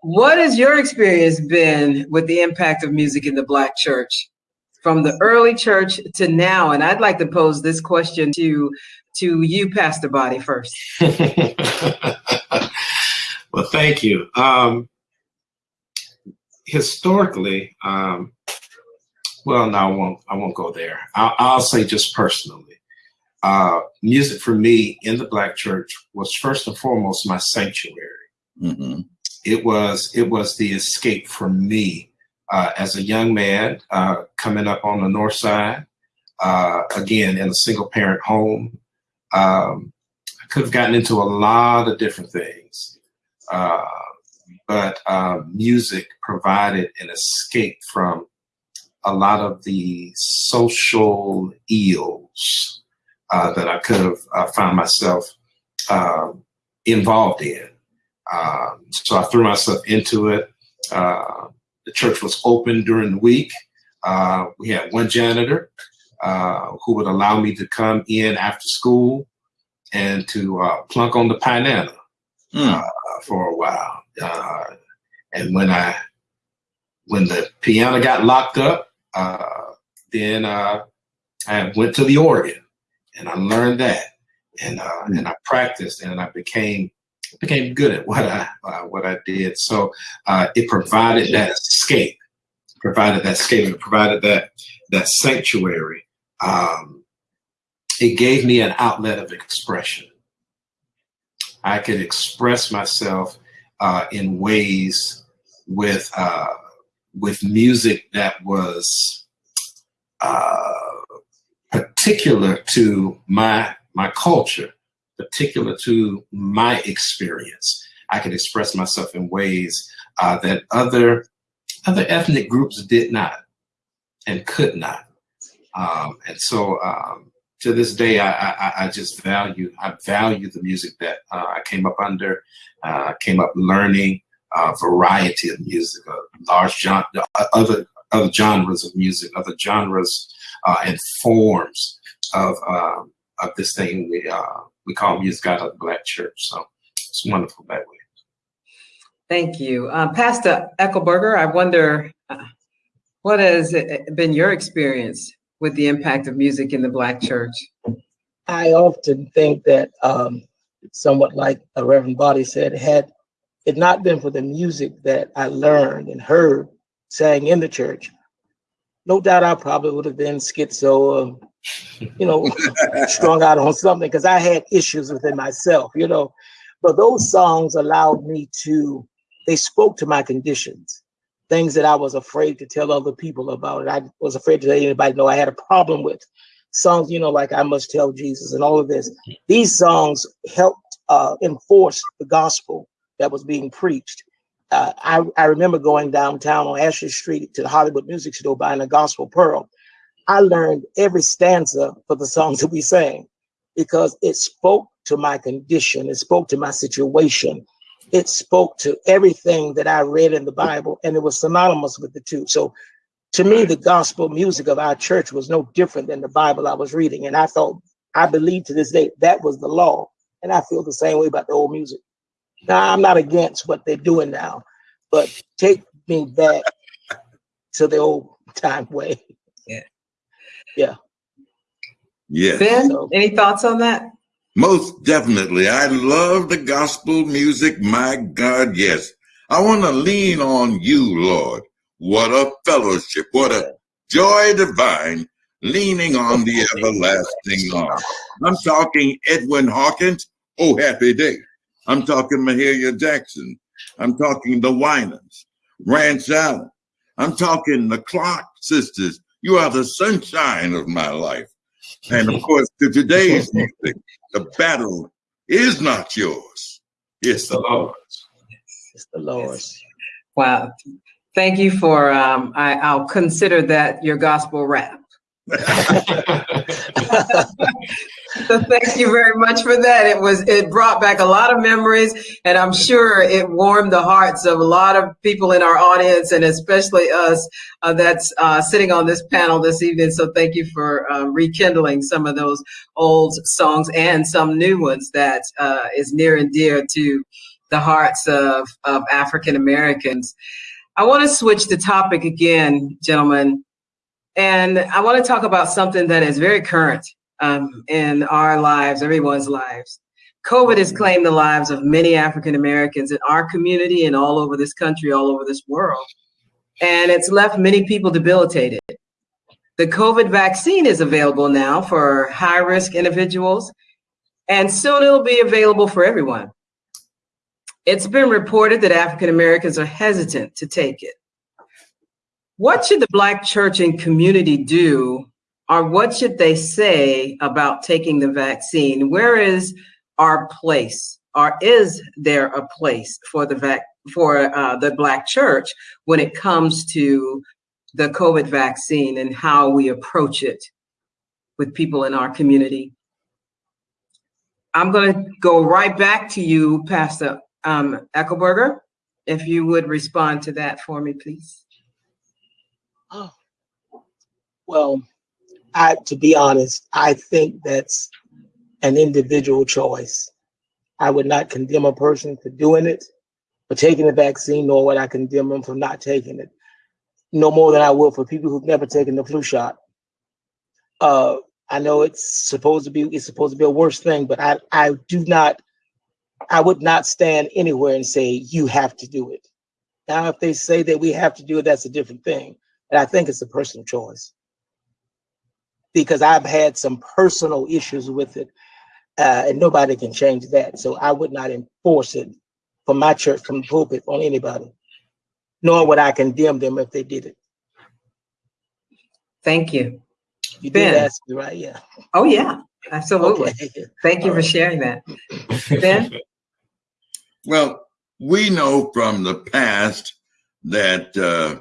What has your experience been with the impact of music in the Black church from the early church to now? And I'd like to pose this question to, to you, Pastor Body, first. well, thank you. Um, historically, um, well, no, I won't. I won't go there. I'll, I'll say just personally, uh, music for me in the Black church was first and foremost my sanctuary. Mm-hmm. It was it was the escape for me uh, as a young man uh, coming up on the north side. Uh, again, in a single parent home, um, I could have gotten into a lot of different things, uh, but uh, music provided an escape from a lot of the social ills uh, that I could have found myself uh, involved in. Um, so I threw myself into it. Uh, the church was open during the week. Uh, we had one janitor uh, who would allow me to come in after school and to plunk on the piano Mm. for a while. and when I when the piano got locked up, uh, then uh, I went to the organ and I learned that and uh, and I practiced and I became became good at what I uh, what I did. So uh, it provided that escape, provided that escape, it provided that that sanctuary. Um, it gave me an outlet of expression. I could express myself uh, in ways with uh, with music that was uh, particular to my my culture, particular to my experience. I could express myself in ways uh, that other other ethnic groups did not and could not. Um, and so um, to this day, I, I, I, just value I value the music that uh, I came up under, uh, came up learning, uh, variety of music, a large genre, other other genres of music, other genres uh, and forms of um, of this thing we uh, we call music out of the Black church. So it's wonderful that way. Thank you, um, Pastor Eckelberger. I wonder uh, what has been your experience with the impact of music in the Black church. I often think that, um, somewhat like a Reverend Body said, had it not been for the music that I learned and heard sang in the church, no doubt I probably would have been schizo or, you know, strung out on something because I had issues within myself, you know. But those songs allowed me to, they spoke to my conditions, things that I was afraid to tell other people about. I was afraid to let anybody know I had a problem with. songs, you know, like I Must Tell Jesus and all of this. These songs helped uh, enforce the gospel that was being preached. Uh, I, I remember going downtown on Ashley Street to the Hollywood Music Store buying a gospel pearl. I learned every stanza for the songs that we sang because it spoke to my condition, it spoke to my situation, it spoke to everything that I read in the Bible, and it was synonymous with the two. So to me, the gospel music of our church was no different than the Bible I was reading. And I thought, I believe to this day that was the law. And I feel the same way about the old music. Now, I'm not against what they're doing now, but take me back to the old time way. Yeah. Yeah. Yes. Ben, any thoughts on that? Most definitely. I love the gospel music. My God, yes. I want to lean on you, Lord. What a fellowship. What a joy divine leaning on the everlasting arm. I'm talking Edwin Hawkins. Oh, happy day. I'm talking Mahalia Jackson. I'm talking the Winans, Rance Allen. I'm talking the Clark sisters. You are the sunshine of my life. And of course, to today's music, the battle is not yours. It's the Lord's. It's the Lord's. Wow. Thank you for, um, I, I'll consider that your gospel rap. so thank you very much for that. It was it brought back a lot of memories, and I'm sure it warmed the hearts of a lot of people in our audience, and especially us uh, that's uh, sitting on this panel this evening. So thank you for uh, rekindling some of those old songs and some new ones that uh, is near and dear to the hearts of, of African Americans. I want to switch the topic again, gentlemen. And I want to talk about something that is very current um, in our lives, everyone's lives. COVID has claimed the lives of many African Americans in our community and all over this country, all over this world. And it's left many people debilitated. The COVID vaccine is available now for high risk individuals, and soon it'll be available for everyone. It's been reported that African Americans are hesitant to take it. What should the Black church and community do, or what should they say about taking the vaccine? Where is our place, or is there a place for the vac for uh, the Black church when it comes to the COVID vaccine and how we approach it with people in our community? I'm going to go right back to you, Pastor um, Eckelberger, if you would respond to that for me, please. Oh, well, I to be honest, I think that's an individual choice. I would not condemn a person for doing it, for taking the vaccine, nor would I condemn them for not taking it. No more than I would for people who've never taken the flu shot. Uh, I know it's supposed to be it's supposed to be a worse thing, but I I do not I would not stand anywhere and say you have to do it. Now, if they say that we have to do it, that's a different thing. And I think it's a personal choice because I've had some personal issues with it, uh, and nobody can change that. So I would not enforce it from my church, from the pulpit, on anybody, nor would I condemn them if they did it. Thank you. You Ben. did ask me, right? Yeah. Oh, yeah, absolutely. Okay. Thank you for sharing that. Ben? Well, we know from the past that, uh,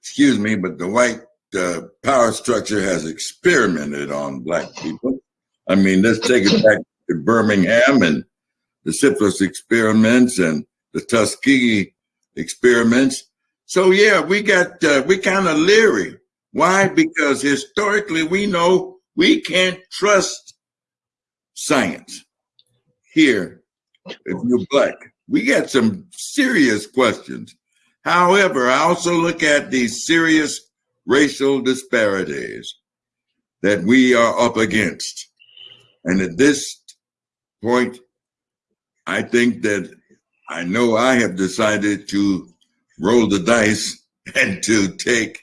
excuse me, but the white uh, power structure has experimented on black people. I mean, let's take it back to Birmingham and the syphilis experiments and the Tuskegee experiments. So yeah, we got uh, we kind of leery. Why? Because historically we know we can't trust science here if you're black. We got some serious questions. However, I also look at these serious racial disparities that we are up against. And at this point, I think that I know I have decided to roll the dice and to take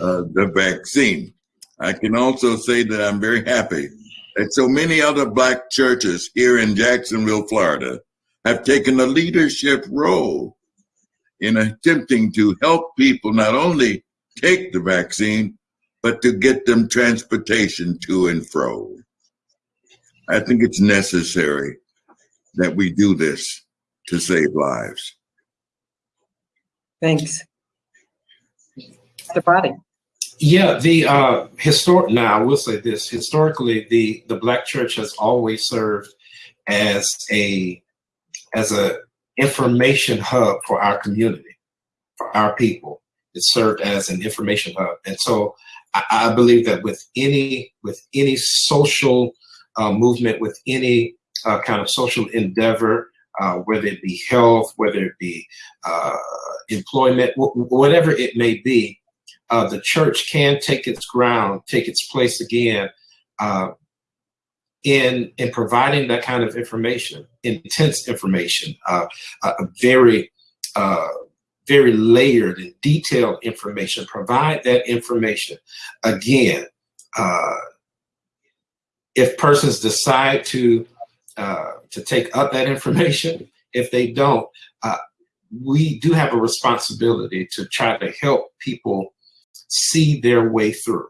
uh, the vaccine. I can also say that I'm very happy that so many other black churches here in Jacksonville, Florida, have taken a leadership role in attempting to help people not only take the vaccine, but to get them transportation to and fro. I think it's necessary that we do this to save lives. Thanks. Mr. Body. Yeah, the uh, historic. Now I will say this: historically, the the Black Church has always served as a as a information hub for our community, for our people. It served as an information hub, and so I, I believe that with any with any social uh, movement, with any uh, kind of social endeavor, uh, whether it be health, whether it be uh, employment, whatever it may be, uh, the church can take its ground, take its place again uh, in in providing that kind of information, intense information, uh, very uh, very layered and detailed information. Provide that information again. Uh, if persons decide to to take up that information, if they don't, we do have a responsibility to try to help people see their way through.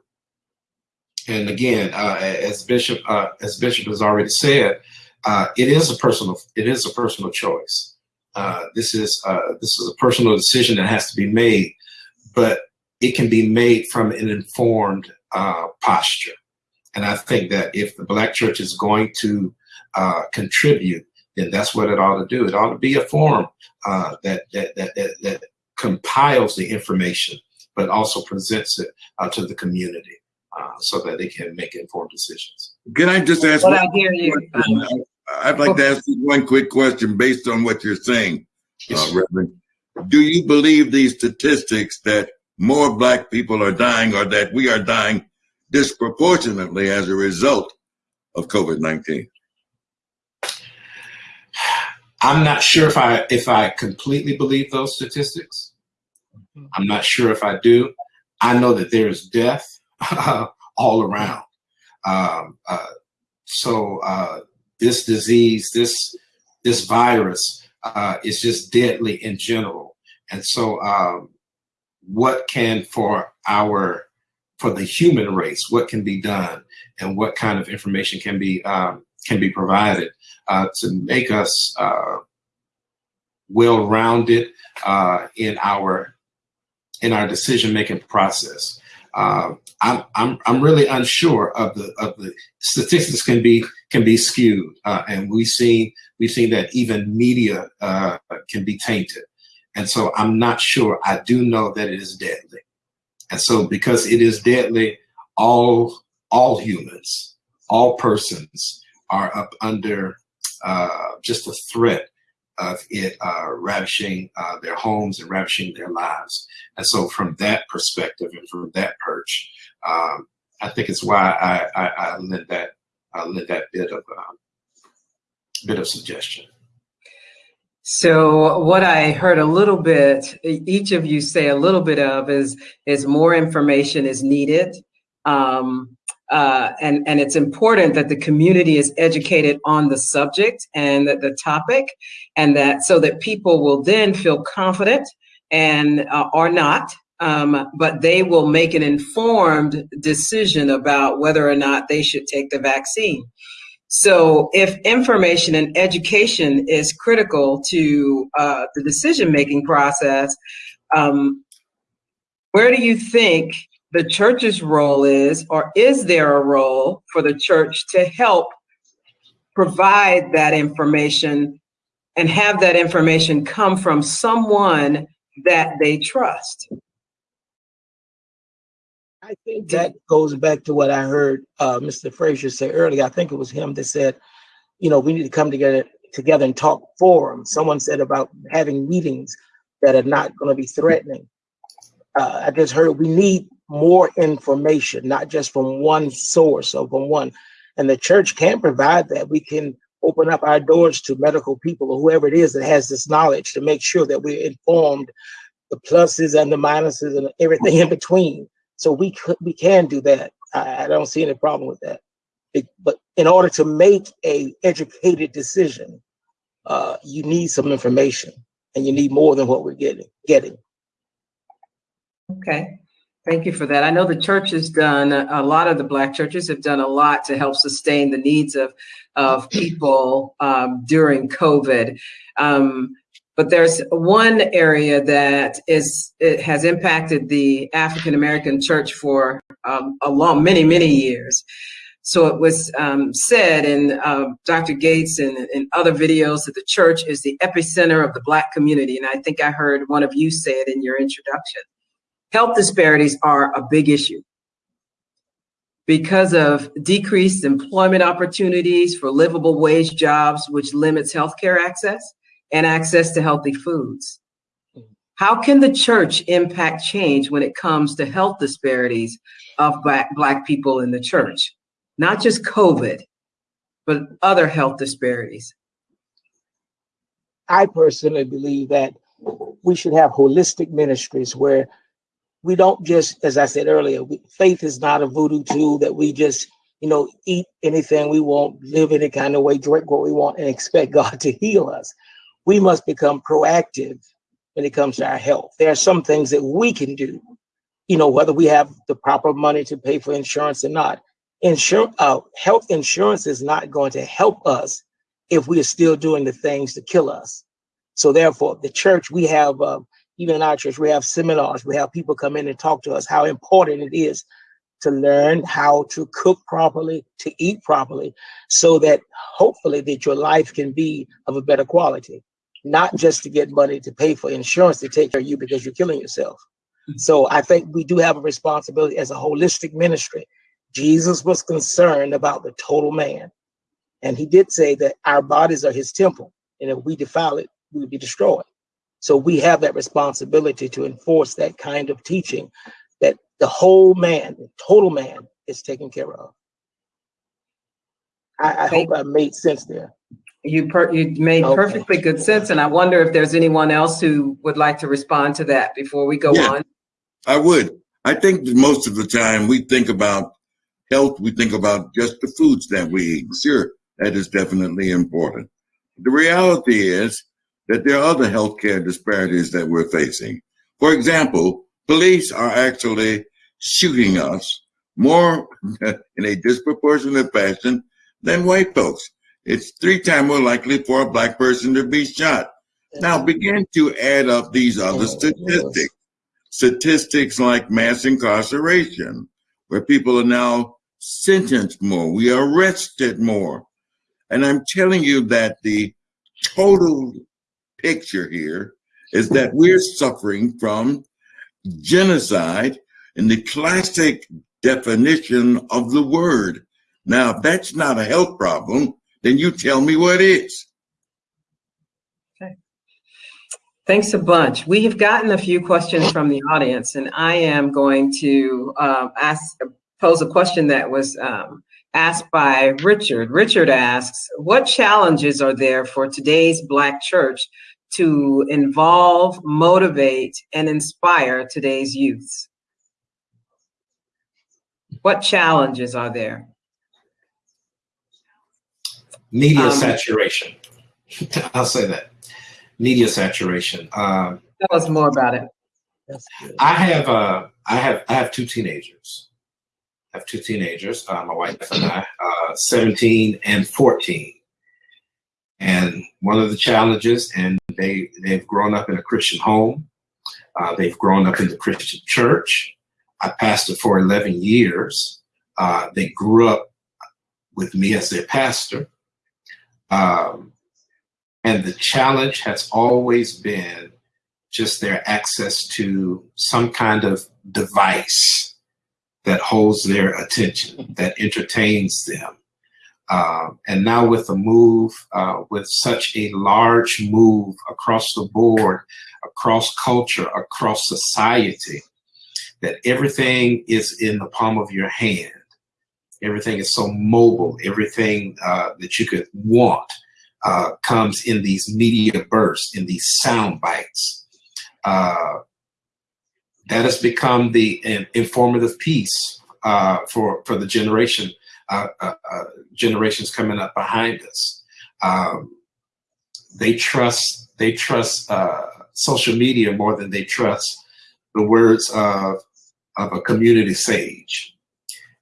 And again, uh, as Bishop uh, as Bishop has already said, uh, it is a personal it is a personal choice. Uh, this is uh, this is a personal decision that has to be made, but it can be made from an informed uh, posture. And I think that if the Black Church is going to contribute, then that's what it ought to do. It ought to be a forum that, that, that, that, that compiles the information but also presents it uh, to the community uh, so that they can make informed decisions. Can I just ask? Well, I hear you. I'd like to ask you one quick question based on what you're saying, uh, Reverend. Do you believe these statistics that more Black people are dying or that we are dying disproportionately as a result of COVID-19? I'm not sure if I if I completely believe those statistics. I'm not sure if I do. I know that there is death all around. Um, uh, so uh, this disease, this this virus, uh, is just deadly in general. And so, um, what can for our for the human race, what can be done, and what kind of information can be um, can be provided uh, to make us uh, well-rounded uh, in our in our decision making process. Uh, I'm, I'm, I'm really unsure of the of the statistics can be can be skewed, uh, and we've seen we've seen that even media uh, can be tainted, and so I'm not sure. I do know that it is deadly, and so because it is deadly, all all humans, all persons are up under uh, just a threat of it uh, ravishing uh, their homes and ravishing their lives. And so, from that perspective and from that perch, um, I think it's why I, I, I lend that I lend that bit of um, bit of suggestion. So what I heard a little bit, each of you say a little bit of is is more information is needed. Um, uh, and, and it's important that the community is educated on the subject and the, the topic, and that so that people will then feel confident and uh, not, um, but they will make an informed decision about whether or not they should take the vaccine. So, if information and education is critical to uh, the decision making process, um, where do you think the church's role is, or is there a role for the church to help provide that information and have that information come from someone that they trust? I think that goes back to what I heard uh, Mr. Frazier say earlier. I think it was him that said, you know, we need to come together together and talk forum. Someone said about having meetings that are not going to be threatening. Uh, I just heard we need more information, not just from one source or from one. And the church can provide that. We can open up our doors to medical people or whoever it is that has this knowledge to make sure that we're informed the pluses and the minuses and everything in between. So we could, we can do that. I, I don't see any problem with that. It, but in order to make a educated decision, uh, you need some information, and you need more than what we're getting. Getting. Okay. Thank you for that. I know the church has done, a lot of the Black churches have done a lot to help sustain the needs of, of people um, during COVID. Um, but there's one area that is it has impacted the African American church for um, a long, many, many years. So it was um, said in uh, Dr. Gates and in other videos that the church is the epicenter of the Black community. And I think I heard one of you say it in your introduction. Health disparities are a big issue because of decreased employment opportunities for livable wage jobs, which limits healthcare access and access to healthy foods. How can the church impact change when it comes to health disparities of black, black people in the church? Not just COVID, but other health disparities. I personally believe that we should have holistic ministries where we don't just, as I said earlier, we, faith is not a voodoo tool that we just, you know, eat anything we want, live any kind of way, drink what we want, and expect God to heal us. We must become proactive when it comes to our health. There are some things that we can do, you know, whether we have the proper money to pay for insurance or not. Insur- uh, health insurance is not going to help us if we are still doing the things to kill us. So therefore, the church, we have uh, even in our church, we have seminars, we have people come in and talk to us how important it is to learn how to cook properly, to eat properly, so that hopefully that your life can be of a better quality, not just to get money to pay for insurance to take care of you because you're killing yourself. Mm-hmm. So I think we do have a responsibility as a holistic ministry. Jesus was concerned about the total man. And he did say that our bodies are his temple. And if we defile it, we will be destroyed. So we have that responsibility to enforce that kind of teaching that the whole man, the total man, is taken care of. I, I hope I made sense there. You per, you made Okay. perfectly good sense, and I wonder if there's anyone else who would like to respond to that before we go Yeah. on. I would. I think that most of the time we think about health, we think about just the foods that we eat. Sure, that is definitely important. The reality is that there are other healthcare disparities that we're facing. For example, police are actually shooting us more in a disproportionate fashion than white folks. It's three times more likely for a black person to be shot. Now begin to add up these other oh, statistics. Statistics like mass incarceration, where people are now sentenced more, we are arrested more. And I'm telling you that the total picture here is that we're suffering from genocide in the classic definition of the word. Now, if that's not a health problem, then you tell me what is. Okay. Thanks a bunch. We have gotten a few questions from the audience, and I am going to um, ask, pose a question that was um, asked by Richard. Richard asks, what challenges are there for today's Black church to involve, motivate, and inspire today's youths? What challenges are there? Media Um, saturation. I'll say that. Media saturation. Um, Tell us more about it. I have uh, I have I have two teenagers. I have two teenagers, uh, my wife and I, uh, 17 and 14. And one of the challenges, and they they've grown up in a Christian home. Uh, they've grown up in the Christian church. I pastored for 11 years. Uh, they grew up with me as their pastor. Um, and the challenge has always been just their access to some kind of device that holds their attention, that entertains them. Um, and now with the move, uh, with such a large move across the board, across culture, across society, that everything is in the palm of your hand. Everything is so mobile. Everything uh, that you could want uh, comes in these media bursts, in these sound bites. Uh, that has become the informative piece uh, for for the generation uh, uh, uh, generations coming up behind us. Um, they trust they trust uh, social media more than they trust the words of of a community sage.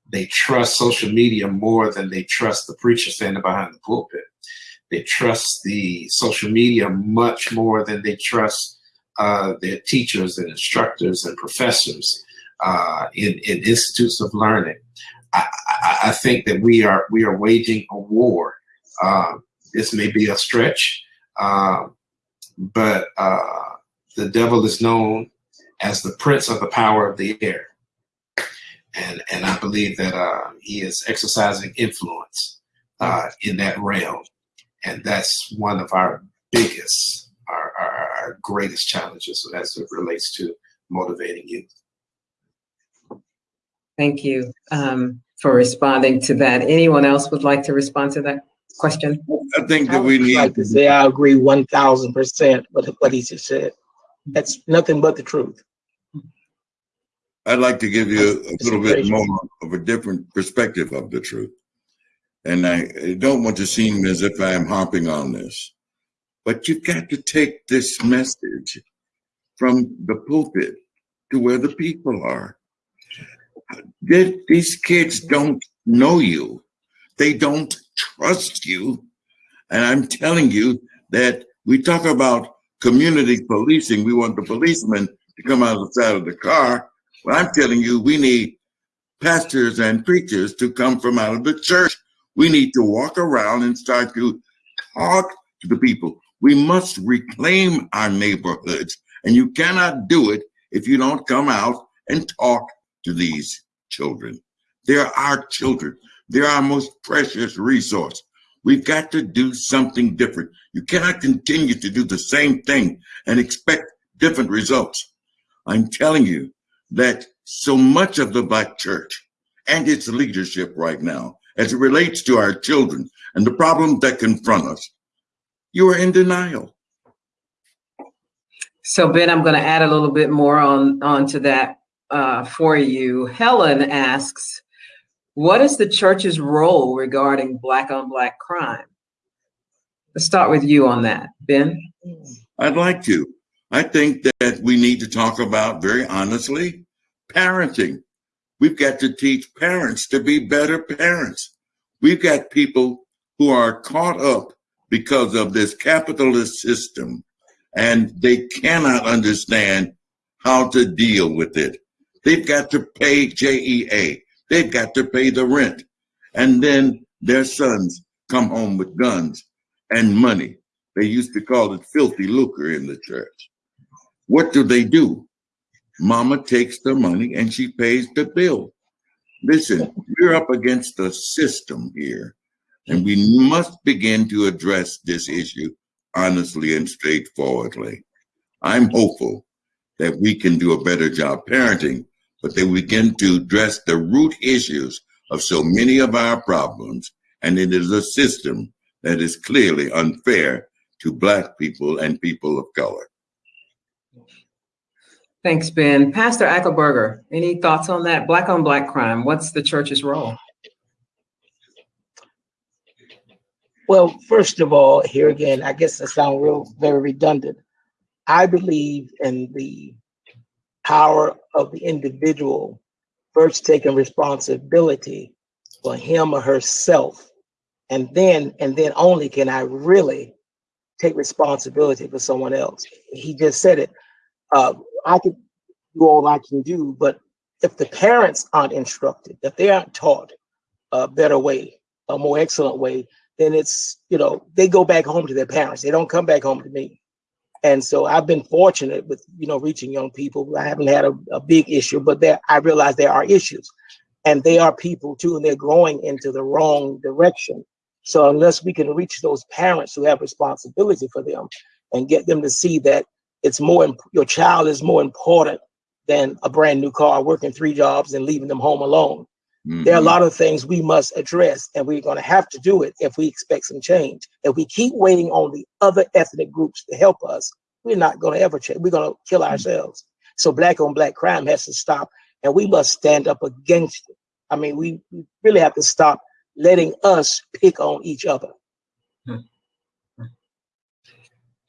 They trust social media more than they trust the preacher standing behind the pulpit. They trust the social media much more than they trust uh, their teachers and instructors and professors uh, in, in institutes of learning. I, I, I, think that we are we are waging a war. Uh, this may be a stretch, uh, but uh, the devil is known as the prince of the power of the air. And, and I believe that uh, he is exercising influence uh, in that realm. And that's one of our biggest, our, our, our greatest challenges as it relates to motivating youth. Thank you um, for responding to that. Anyone else would like to respond to that question? I think that we need like to say I agree one thousand percent with what he just said. That's nothing but the truth. I'd like to give you a little bit more of a different perspective of the truth. And I don't want to seem as if I am harping on this, but you've got to take this message from the pulpit to where the people are. These kids don't know you. They don't trust you. And I'm telling you that we talk about community policing. We want the policeman to come out of the side of the car. Well, I'm telling you, we need pastors and preachers to come from out of the church. We need to walk around and start to talk to the people. We must reclaim our neighborhoods. And you cannot do it if you don't come out and talk to these children. They're our children. They're our most precious resource. We've got to do something different. You cannot continue to do the same thing and expect different results. I'm telling you that so much of the Black church and its leadership right now, as it relates to our children and the problems that confront us, you are in denial. So Ben, I'm going to add a little bit more on onto that uh, for you. Helen asks, what is the church's role regarding black on black crime? Let's start with you on that, Ben. I'd like to. I think that we need to talk about very honestly parenting. We've got to teach parents to be better parents. We've got people who are caught up because of this capitalist system and they cannot understand how to deal with it. They've got to pay JEA. They've got to pay the rent. And then their sons come home with guns and money. They used to call it filthy lucre in the church. What do they do? Mama takes the money and she pays the bill. Listen, we're up against a system here, and we must begin to address this issue honestly and straightforwardly. I'm hopeful that we can do a better job parenting but they begin to address the root issues of so many of our problems. And it is a system that is clearly unfair to Black people and people of color. Thanks, Ben. Pastor Eichelberger, any thoughts on that? Black on Black crime, what's the church's role? Well, first of all, here again, I guess I sound real very redundant. I believe in the power of the individual first taking responsibility for him or herself. And then and then only can i really take responsibility for someone else. He just said it. Uh, i can do all i can do but if the parents aren't instructed if they aren't taught a better way a more excellent way then it's you know they go back home to their parents. They don't come back home to me and so I've been fortunate with, you know, reaching young people. I haven't had a, a big issue, but there I realize there are issues. And they are people too, and they're growing into the wrong direction. So unless we can reach those parents who have responsibility for them and get them to see that it's more your child is more important than a brand new car, working three jobs and leaving them home alone. Mm-hmm. There are a mm-hmm. lot of things we must address, and we're going to have to do it if we expect some change. If we keep waiting on the other ethnic groups to help us, we're not going to ever change. We're going to kill mm-hmm. ourselves. So black on black crime has to stop, and we must stand up against it. I mean, we, we really have to stop letting us pick on each other.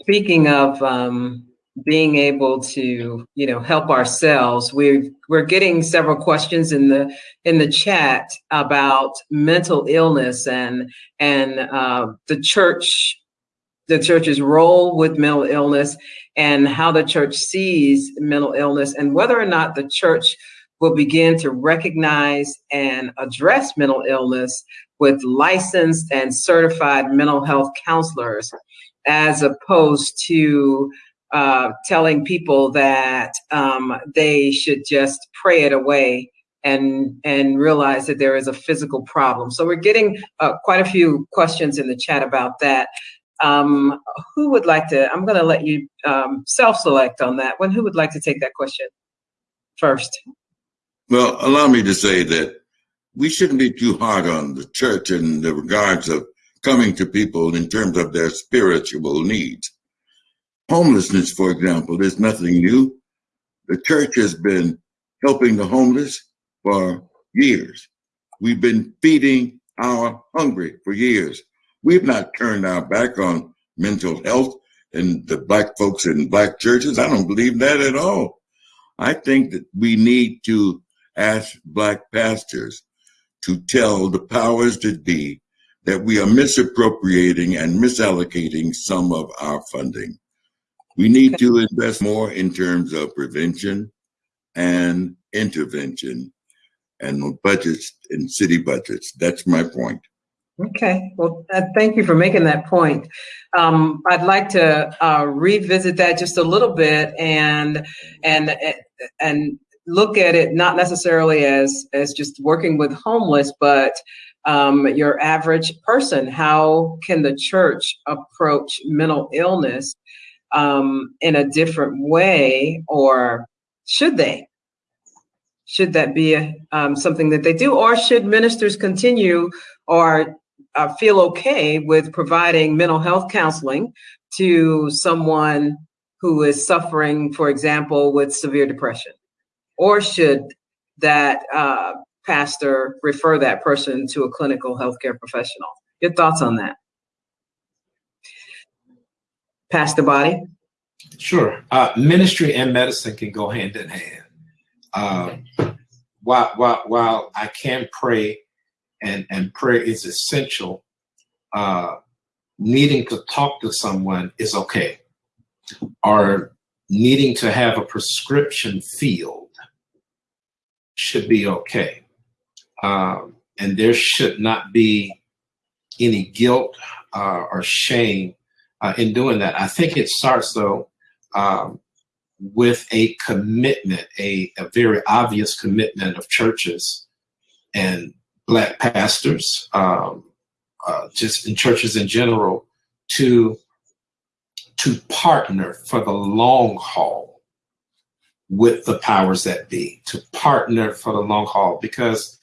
Speaking of um, being able to you know help ourselves. We're we're getting several questions in the in the chat about mental illness and and uh, the church the church's role with mental illness and how the church sees mental illness and whether or not the church will begin to recognize and address mental illness with licensed and certified mental health counselors as opposed to uh, telling people that um, they should just pray it away and and realize that there is a physical problem. So we're getting uh, quite a few questions in the chat about that. Um, who would like to? I'm going to let you um, self-select on that one. Who would like to take that question first? Well, allow me to say that we shouldn't be too hard on the church in the regards of coming to people in terms of their spiritual needs. Homelessness, for example, is nothing new. The church has been helping the homeless for years. We've been feeding our hungry for years. We've not turned our back on mental health and the black folks in black churches. I don't believe that at all. I think that we need to ask black pastors to tell the powers that be that we are misappropriating and misallocating some of our funding. We need to invest more in terms of prevention and intervention and budgets and city budgets. That's my point. Okay, well, uh, thank you for making that point. Um, I'd like to uh, revisit that just a little bit and and and look at it not necessarily as as just working with homeless, but um, your average person. How can the church approach mental illness um, in a different way, or should they? Should that be a, um, something that they do, or should ministers continue or uh, feel okay with providing mental health counseling to someone who is suffering, for example, with severe depression? Or should that uh, pastor refer that person to a clinical healthcare professional? Your thoughts on that? Pastor Body? Sure. Uh, ministry and medicine can go hand in hand. Um, while, while, while I can pray and, and prayer is essential, uh, needing to talk to someone is okay. Or needing to have a prescription filled should be okay. Um, and there should not be any guilt uh, or shame uh, in doing that. I think it starts though um, with a commitment, a, a very obvious commitment of churches and black pastors, um, uh, just in churches in general, to to partner for the long haul with the powers that be, to partner for the long haul, because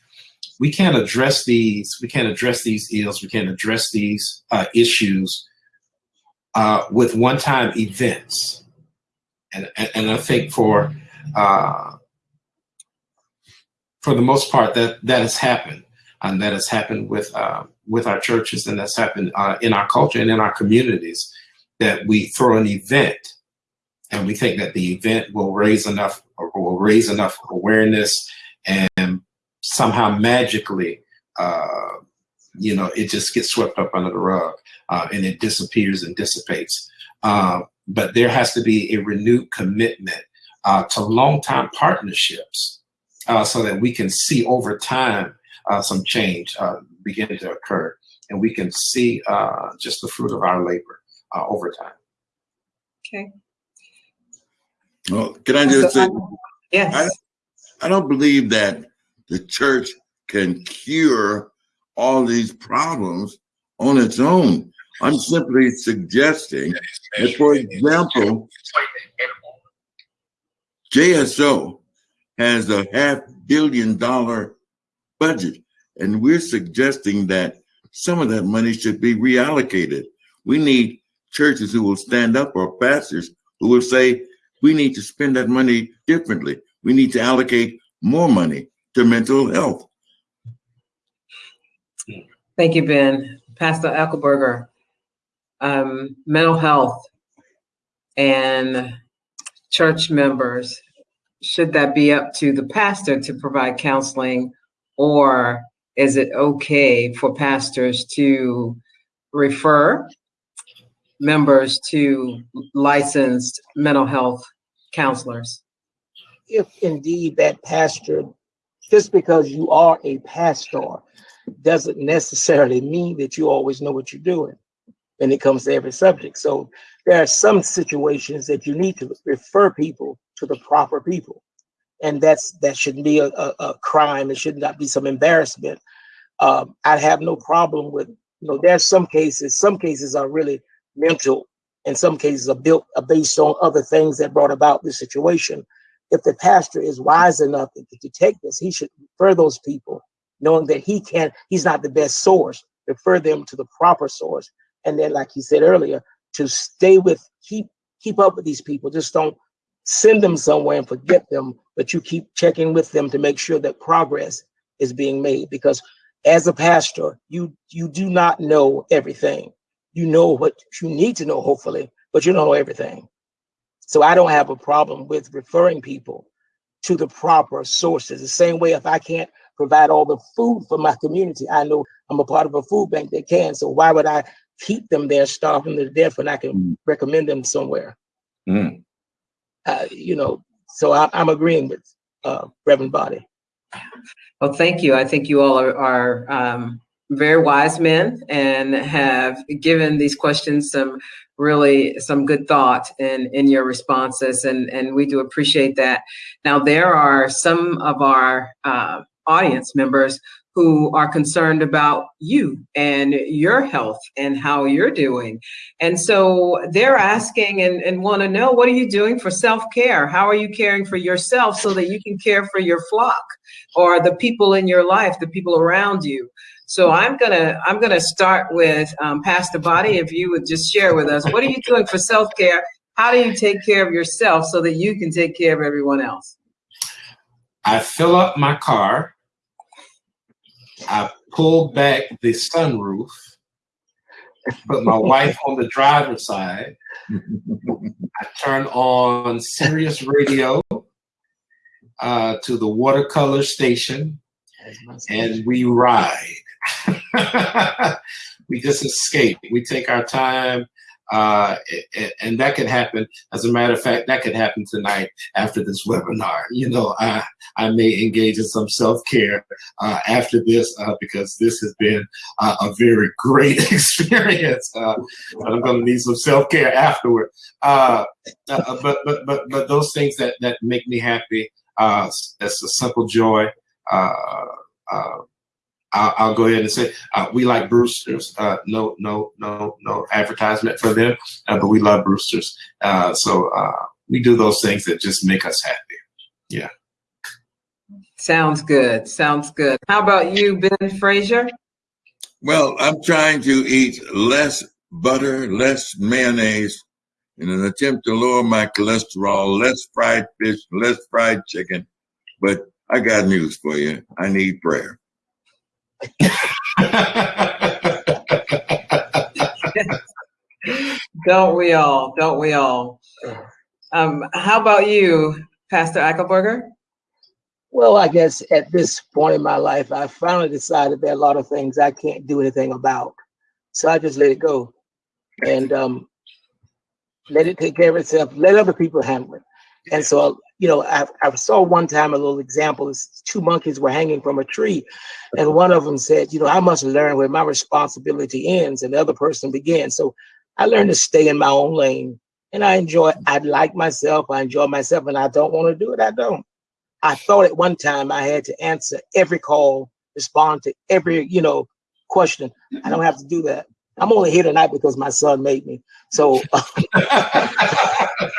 we can't address these, we can't address these ills, we can't address these uh, issues uh, with one-time events. And, and I think for uh, for the most part that that has happened and that has happened with uh, with our churches and that's happened uh, in our culture and in our communities that we throw an event and we think that the event will raise enough will raise enough awareness and somehow magically uh, you know it just gets swept up under the rug uh, and it disappears and dissipates uh, but there has to be a renewed commitment uh, to long-time partnerships uh, so that we can see over time uh, some change uh, begin to occur and we can see uh, just the fruit of our labor uh, over time. Okay. Well, can I just say, yes. I, I don't believe that the church can cure all these problems on its own. I'm simply suggesting that, for example, JSO has a half billion dollar budget, and we're suggesting that some of that money should be reallocated. We need churches who will stand up or pastors who will say, we need to spend that money differently. We need to allocate more money to mental health. Thank you, Ben. Pastor Eichelberger, um, mental health and church members, should that be up to the pastor to provide counseling? Or is it okay for pastors to refer members to licensed mental health counselors? If indeed that pastor, just because you are a pastor, doesn't necessarily mean that you always know what you're doing when it comes to every subject. So there are some situations that you need to refer people to the proper people. And that's that shouldn't be a, a, a crime. It should not be some embarrassment. Um, I have no problem with, you know, there's some cases, some cases are really mental and some cases are built are based on other things that brought about the situation. If the pastor is wise enough to detect this, he should refer those people, knowing that he can, he's not the best source, refer them to the proper source. And then, like you said earlier, to stay with, keep keep up with these people. Just don't send them somewhere and forget them, but you keep checking with them to make sure that progress is being made. Because as a pastor, you you do not know everything. You know what you need to know, hopefully, but you don't know everything. So I don't have a problem with referring people to the proper sources. The same way if I can't provide all the food for my community, I know I'm a part of a food bank that can. So why would I keep them there starving to death and I can mm. recommend them somewhere? Mm. Uh, you know, so I, am agreeing with uh, Reverend Body. Well, thank you. I think you all are, are um, very wise men and have given these questions some really some good thought in in your responses and and we do appreciate that now there are some of our uh, audience members who are concerned about you and your health and how you're doing. And so they're asking and, and want to know what are you doing for self-care? How are you caring for yourself so that you can care for your flock or the people in your life, the people around you? So I'm gonna I'm gonna start with um, Pastor Body. If you would just share with us, what are you doing for self care? How do you take care of yourself so that you can take care of everyone else? I fill up my car. I pull back the sunroof. Put my wife on the driver's side. I turn on Sirius Radio uh, to the watercolor station, and we ride. we just escape. We take our time. Uh, and that could happen. As a matter of fact, that could happen tonight after this webinar. You know, I, I may engage in some self-care uh, after this uh, because this has been uh, a very great experience. Uh, I'm going to need some self-care afterward. Uh, but, but, but, but those things that, that make me happy, uh that's a simple joy. I'll, I'll, go ahead and say uh, we like Brusters. Uh, no, no, no, no advertisement for them, uh, but we love Brusters. Uh, so uh, we do those things that just make us happy. Yeah. Sounds good. Sounds good. How about you, Ben Frazier? Well, I'm trying to eat less butter, less mayonnaise, in an attempt to lower my cholesterol, less fried fish, less fried chicken. But I got news for you. I need prayer. don't we all? Don't we all? Um, how about you, Pastor Eichelberger? Well, I guess at this point in my life, I finally decided there are a lot of things I can't do anything about. So I just let it go and um, let it take care of itself. Let other people handle it. And so uh, you know, I, I saw one time a little example. is Two monkeys were hanging from a tree, and one of them said, "You know, I must learn where my responsibility ends and the other person begins." So I learned to stay in my own lane, and I enjoy. I like myself. I enjoy myself, and I don't want to do it. I don't. I thought at one time I had to answer every call, respond to every you know question. I don't have to do that. I'm only here tonight because my son made me. So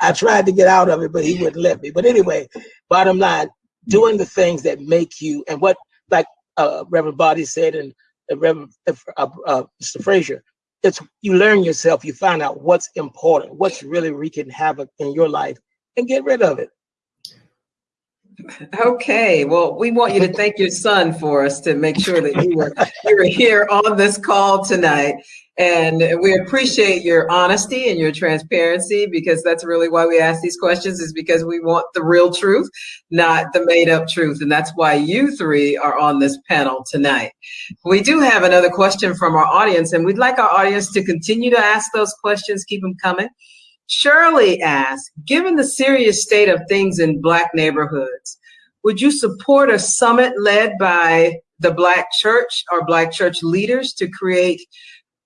I tried to get out of it, but he wouldn't let me. But anyway, bottom line, doing the things that make you and what like uh, Reverend Body said and uh, Reverend uh, uh, uh Mr. Frazier, it's you learn yourself, you find out what's important, what's really wreaking havoc in your life, and get rid of it. Okay, well, we want you to thank your son for us to make sure that you were you were here on this call tonight. And we appreciate your honesty and your transparency because that's really why we ask these questions is because we want the real truth, not the made up truth. And that's why you three are on this panel tonight. We do have another question from our audience and we'd like our audience to continue to ask those questions, keep them coming. Shirley asks, given the serious state of things in Black neighborhoods, would you support a summit led by the Black church or Black church leaders to create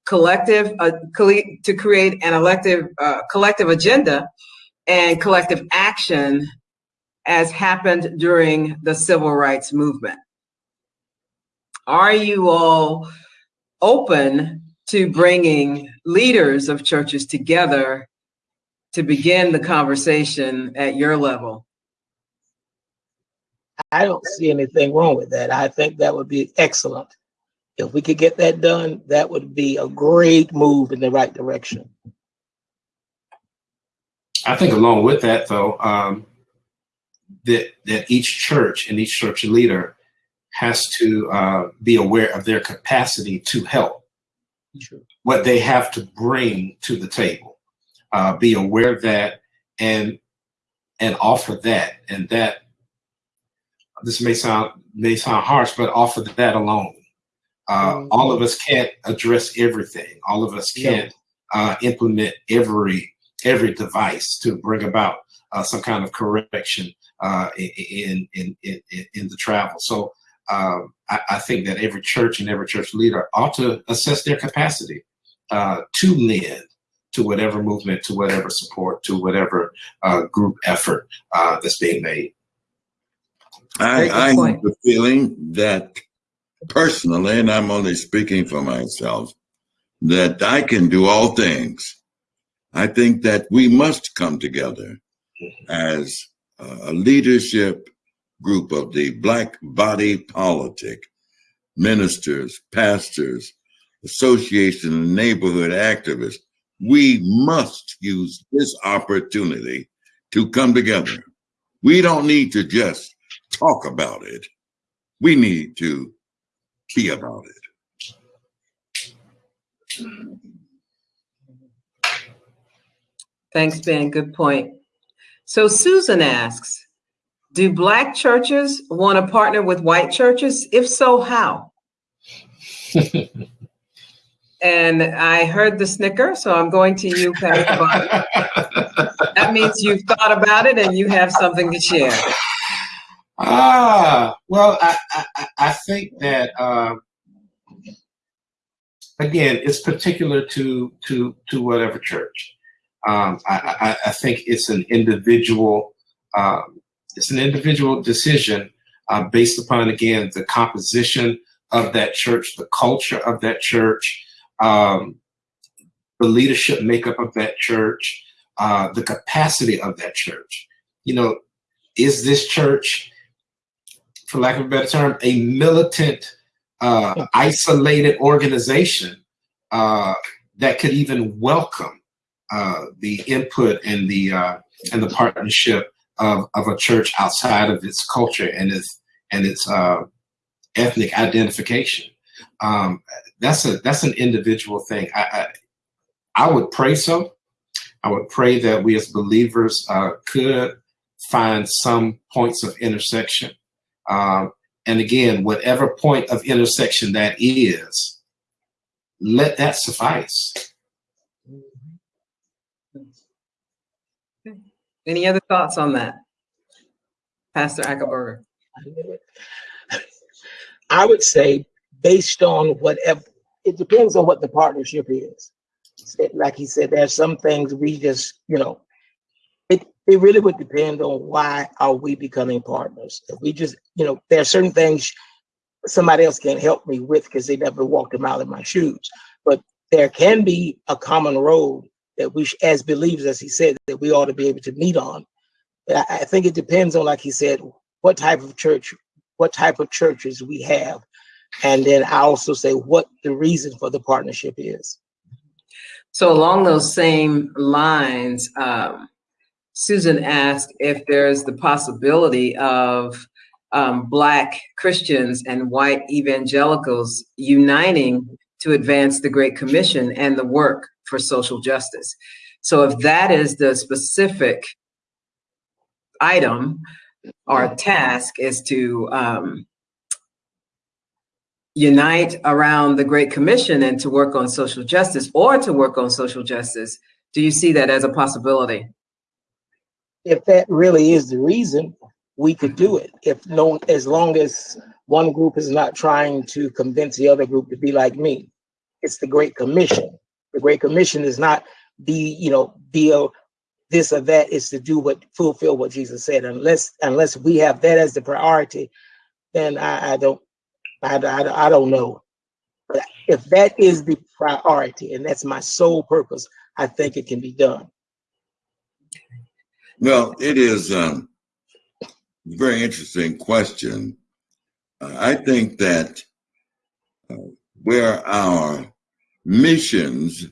collective, uh, to create an elective, uh, collective agenda and collective action as happened during the civil rights movement? Are you all open to bringing leaders of churches together to begin the conversation at your level? I don't see anything wrong with that. I think that would be excellent. If we could get that done, that would be a great move in the right direction. I think along with that, though, um, that that each church and each church leader has to uh, be aware of their capacity to help, sure. what they have to bring to the table uh, be aware of that and and offer that and that this may sound may sound harsh but offer that alone uh, mm-hmm. all of us can't address everything all of us can't uh, implement every every device to bring about uh, some kind of correction uh, in, in, in in the travel so um, I, I, think that every church and every church leader ought to assess their capacity uh, to lend to whatever movement, to whatever support, to whatever uh, group effort uh, that's being made. I, I have the feeling that personally, and I'm only speaking for myself, that I can do all things. I think that we must come together as a leadership group of the black body politic, ministers, pastors, association, and neighborhood activists we must use this opportunity to come together. We don't need to just talk about it. We need to be about it. Thanks, Ben. Good point. So Susan asks, do Black churches want to partner with white churches? If so, how? And I heard the snicker, so I'm going to you, Pastor that means you've thought about it and you have something to share. Ah, well, I, I, I think that uh, again, it's particular to to to whatever church. Um, I, I, I, think it's an individual um, it's an individual decision uh, based upon again the composition of that church, the culture of that church, um, the leadership makeup of that church, uh, the capacity of that church. You know, is this church, for lack of a better term, a militant, uh, isolated organization uh, that could even welcome uh, the input and the uh, and the partnership of, of a church outside of its culture and its and its uh, ethnic identification? Um, that's a that's an individual thing. I, I, I would pray so. I would pray that we as believers uh, could find some points of intersection. Um, and again, whatever point of intersection that is, let that suffice. Any other thoughts on that? Pastor Ackerberger. I would say based on whatever, it depends on what the partnership is. Like he said, there's some things we just, you know, it, really would depend on why are we becoming partners. If we just, you know, there are certain things somebody else can't help me with because they never walked a mile in my shoes. But there can be a common road that we, as believers, as he said, that we ought to be able to meet on. But I, I think it depends on, like he said, what type of church, what type of churches we have and then I also say what the reason for the partnership is. So along those same lines, um, Susan asked if there's the possibility of um, Black Christians and white evangelicals uniting to advance the Great Commission and the work for social justice. So if that is the specific item our task is to um, unite around the Great Commission and to work on social justice or to work on social justice, do you see that as a possibility? If that really is the reason, we could do it. If no, as long as one group is not trying to convince the other group to be like me, it's the Great Commission. The Great Commission is not be, you know, be a this or that. Is to do what fulfill what Jesus said. Unless unless we have that as the priority, then I, I don't I, I, I don't know. But if that is the priority and that's my sole purpose, I think it can be done. Well, it is um, a very interesting question. Uh, I think that uh, where our missions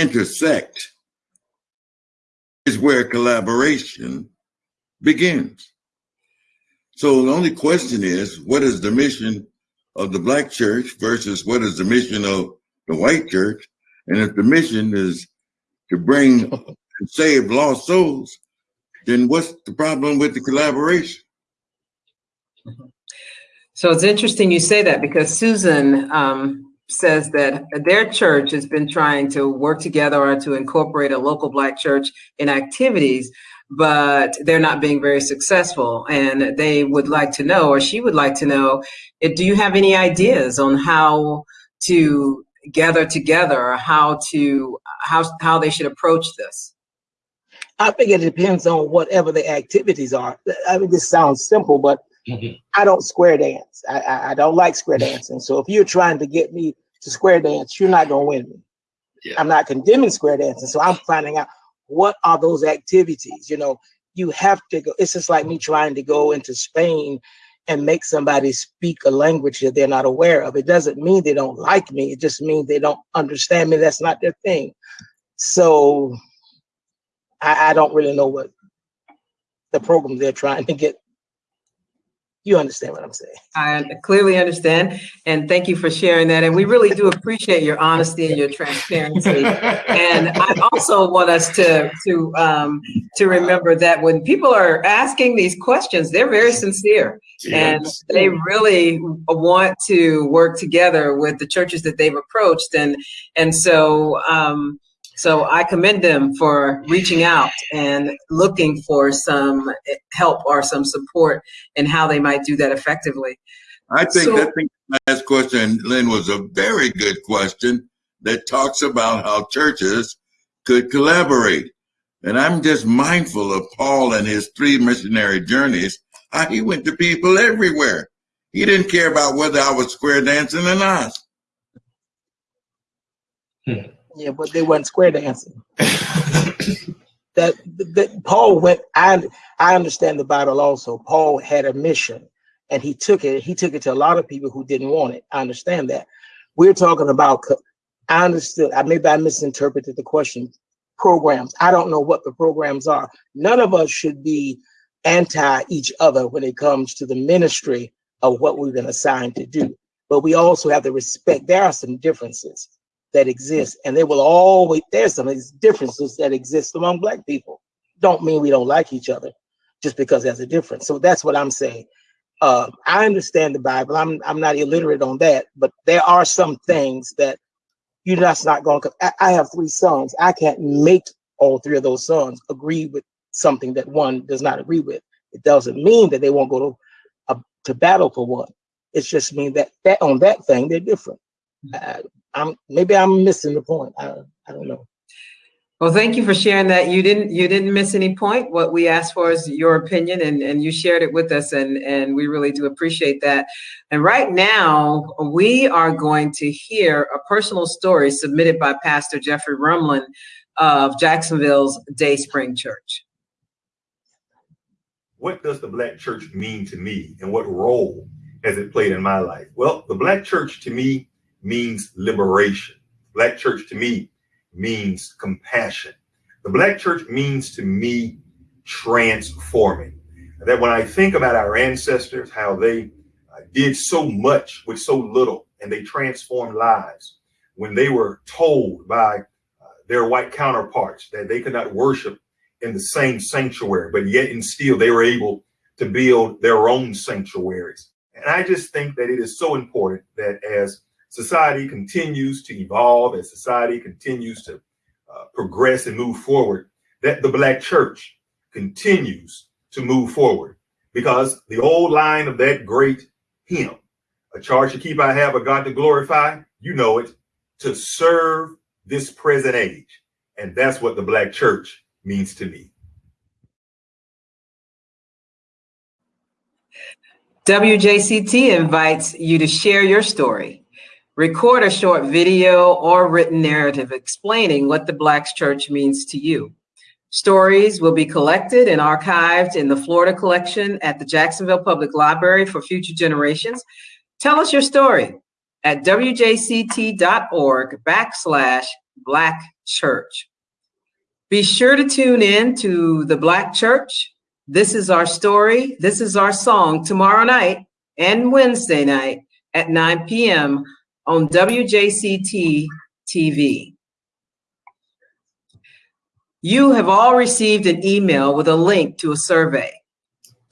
intersect is where collaboration begins. So the only question is, what is the mission of the black church versus what is the mission of the white church? And if the mission is to bring and save lost souls, then what's the problem with the collaboration? So it's interesting you say that because Susan um, says that their church has been trying to work together or to incorporate a local black church in activities but they're not being very successful. And they would like to know, or she would like to know, do you have any ideas on how to gather together or how to how how they should approach this? I think it depends on whatever the activities are. I mean, this sounds simple, but mm-hmm. I don't square dance. I, I, I, don't like square dancing. So if you're trying to get me to square dance, you're not going to win me. Yeah. I'm not condemning square dancing. So I'm finding out what are those activities? You know, you have to go. It's just like me trying to go into Spain and make somebody speak a language that they're not aware of. It doesn't mean they don't like me. It just means they don't understand me. That's not their thing. So I, I don't really know what the program they're trying to get you understand what I'm saying. I clearly understand. And thank you for sharing that. And we really do appreciate your honesty and your transparency. and I also want us to to um, to remember that when people are asking these questions, they're very sincere. Yes. And they really want to work together with the churches that they've approached. And and so um, so I commend them for reaching out and looking for some help or some support and how they might do that effectively. I think so, that the last question, Lynn, was a very good question that talks about how churches could collaborate. And I'm just mindful of Paul and his three missionary journeys, he went to people everywhere. He didn't care about whether I was square dancing or not. Hmm. Yeah, but they weren't square dancing. that, that Paul went. I I understand the Bible also. Paul had a mission, and he took it. He took it to a lot of people who didn't want it. I understand that. We're talking about. I understood. I maybe I misinterpreted the question. Programs. I don't know what the programs are. None of us should be anti each other when it comes to the ministry of what we've been assigned to do. But we also have to respect. There are some differences that exist, and there will always there's some differences that exist among black people. Don't mean we don't like each other just because there's a difference. So that's what I'm saying. Uh, I understand the Bible. I'm I'm not illiterate on that, but there are some things that you're just not going to. I have three sons. I can't make all three of those sons agree with something that one does not agree with. It doesn't mean that they won't go to uh, to battle for one. It's just mean that that on that thing they're different. Uh, I'm maybe I'm missing the point. I, I don't know. Well, thank you for sharing that. You didn't you didn't miss any point. What we asked for is your opinion and, and you shared it with us and, and we really do appreciate that. And right now we are going to hear a personal story submitted by Pastor Jeffrey Rumlin of Jacksonville's Day Spring Church. What does the black church mean to me and what role has it played in my life? Well, the black church to me means liberation. Black church to me means compassion. The black church means to me transforming. That when I think about our ancestors, how they uh, did so much with so little, and they transformed lives. When they were told by uh, their white counterparts that they could not worship in the same sanctuary, but yet and still they were able to build their own sanctuaries. And I just think that it is so important that as society continues to evolve, as society continues to uh, progress and move forward, that the Black church continues to move forward. Because the old line of that great hymn, a charge to keep I have, a God to glorify, you know it, to serve this present age. And that's what the Black church means to me. WJCT invites you to share your story. Record a short video or written narrative explaining what the Blacks Church means to you. Stories will be collected and archived in the Florida collection at the Jacksonville Public Library for future generations. Tell us your story at wjct.org backslash Black Church. Be sure to tune in to the Black Church. This is our story. This is our song tomorrow night and Wednesday night at 9 p.m. on WJCT TV. You have all received an email with a link to a survey.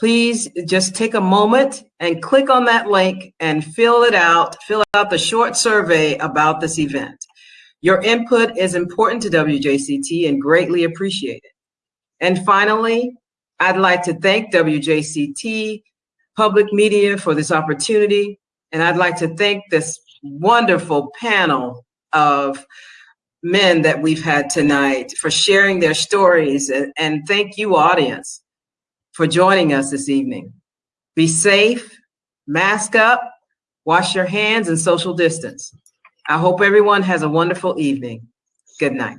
Please just take a moment and click on that link and fill it out, fill out the short survey about this event. Your input is important to WJCT and greatly appreciated. And finally, I'd like to thank WJCT Public Media for this opportunity. And I'd like to thank this wonderful panel of men that we've had tonight for sharing their stories. And, thank you, audience, for joining us this evening. Be safe, mask up, wash your hands, and social distance. I hope everyone has a wonderful evening. Good night.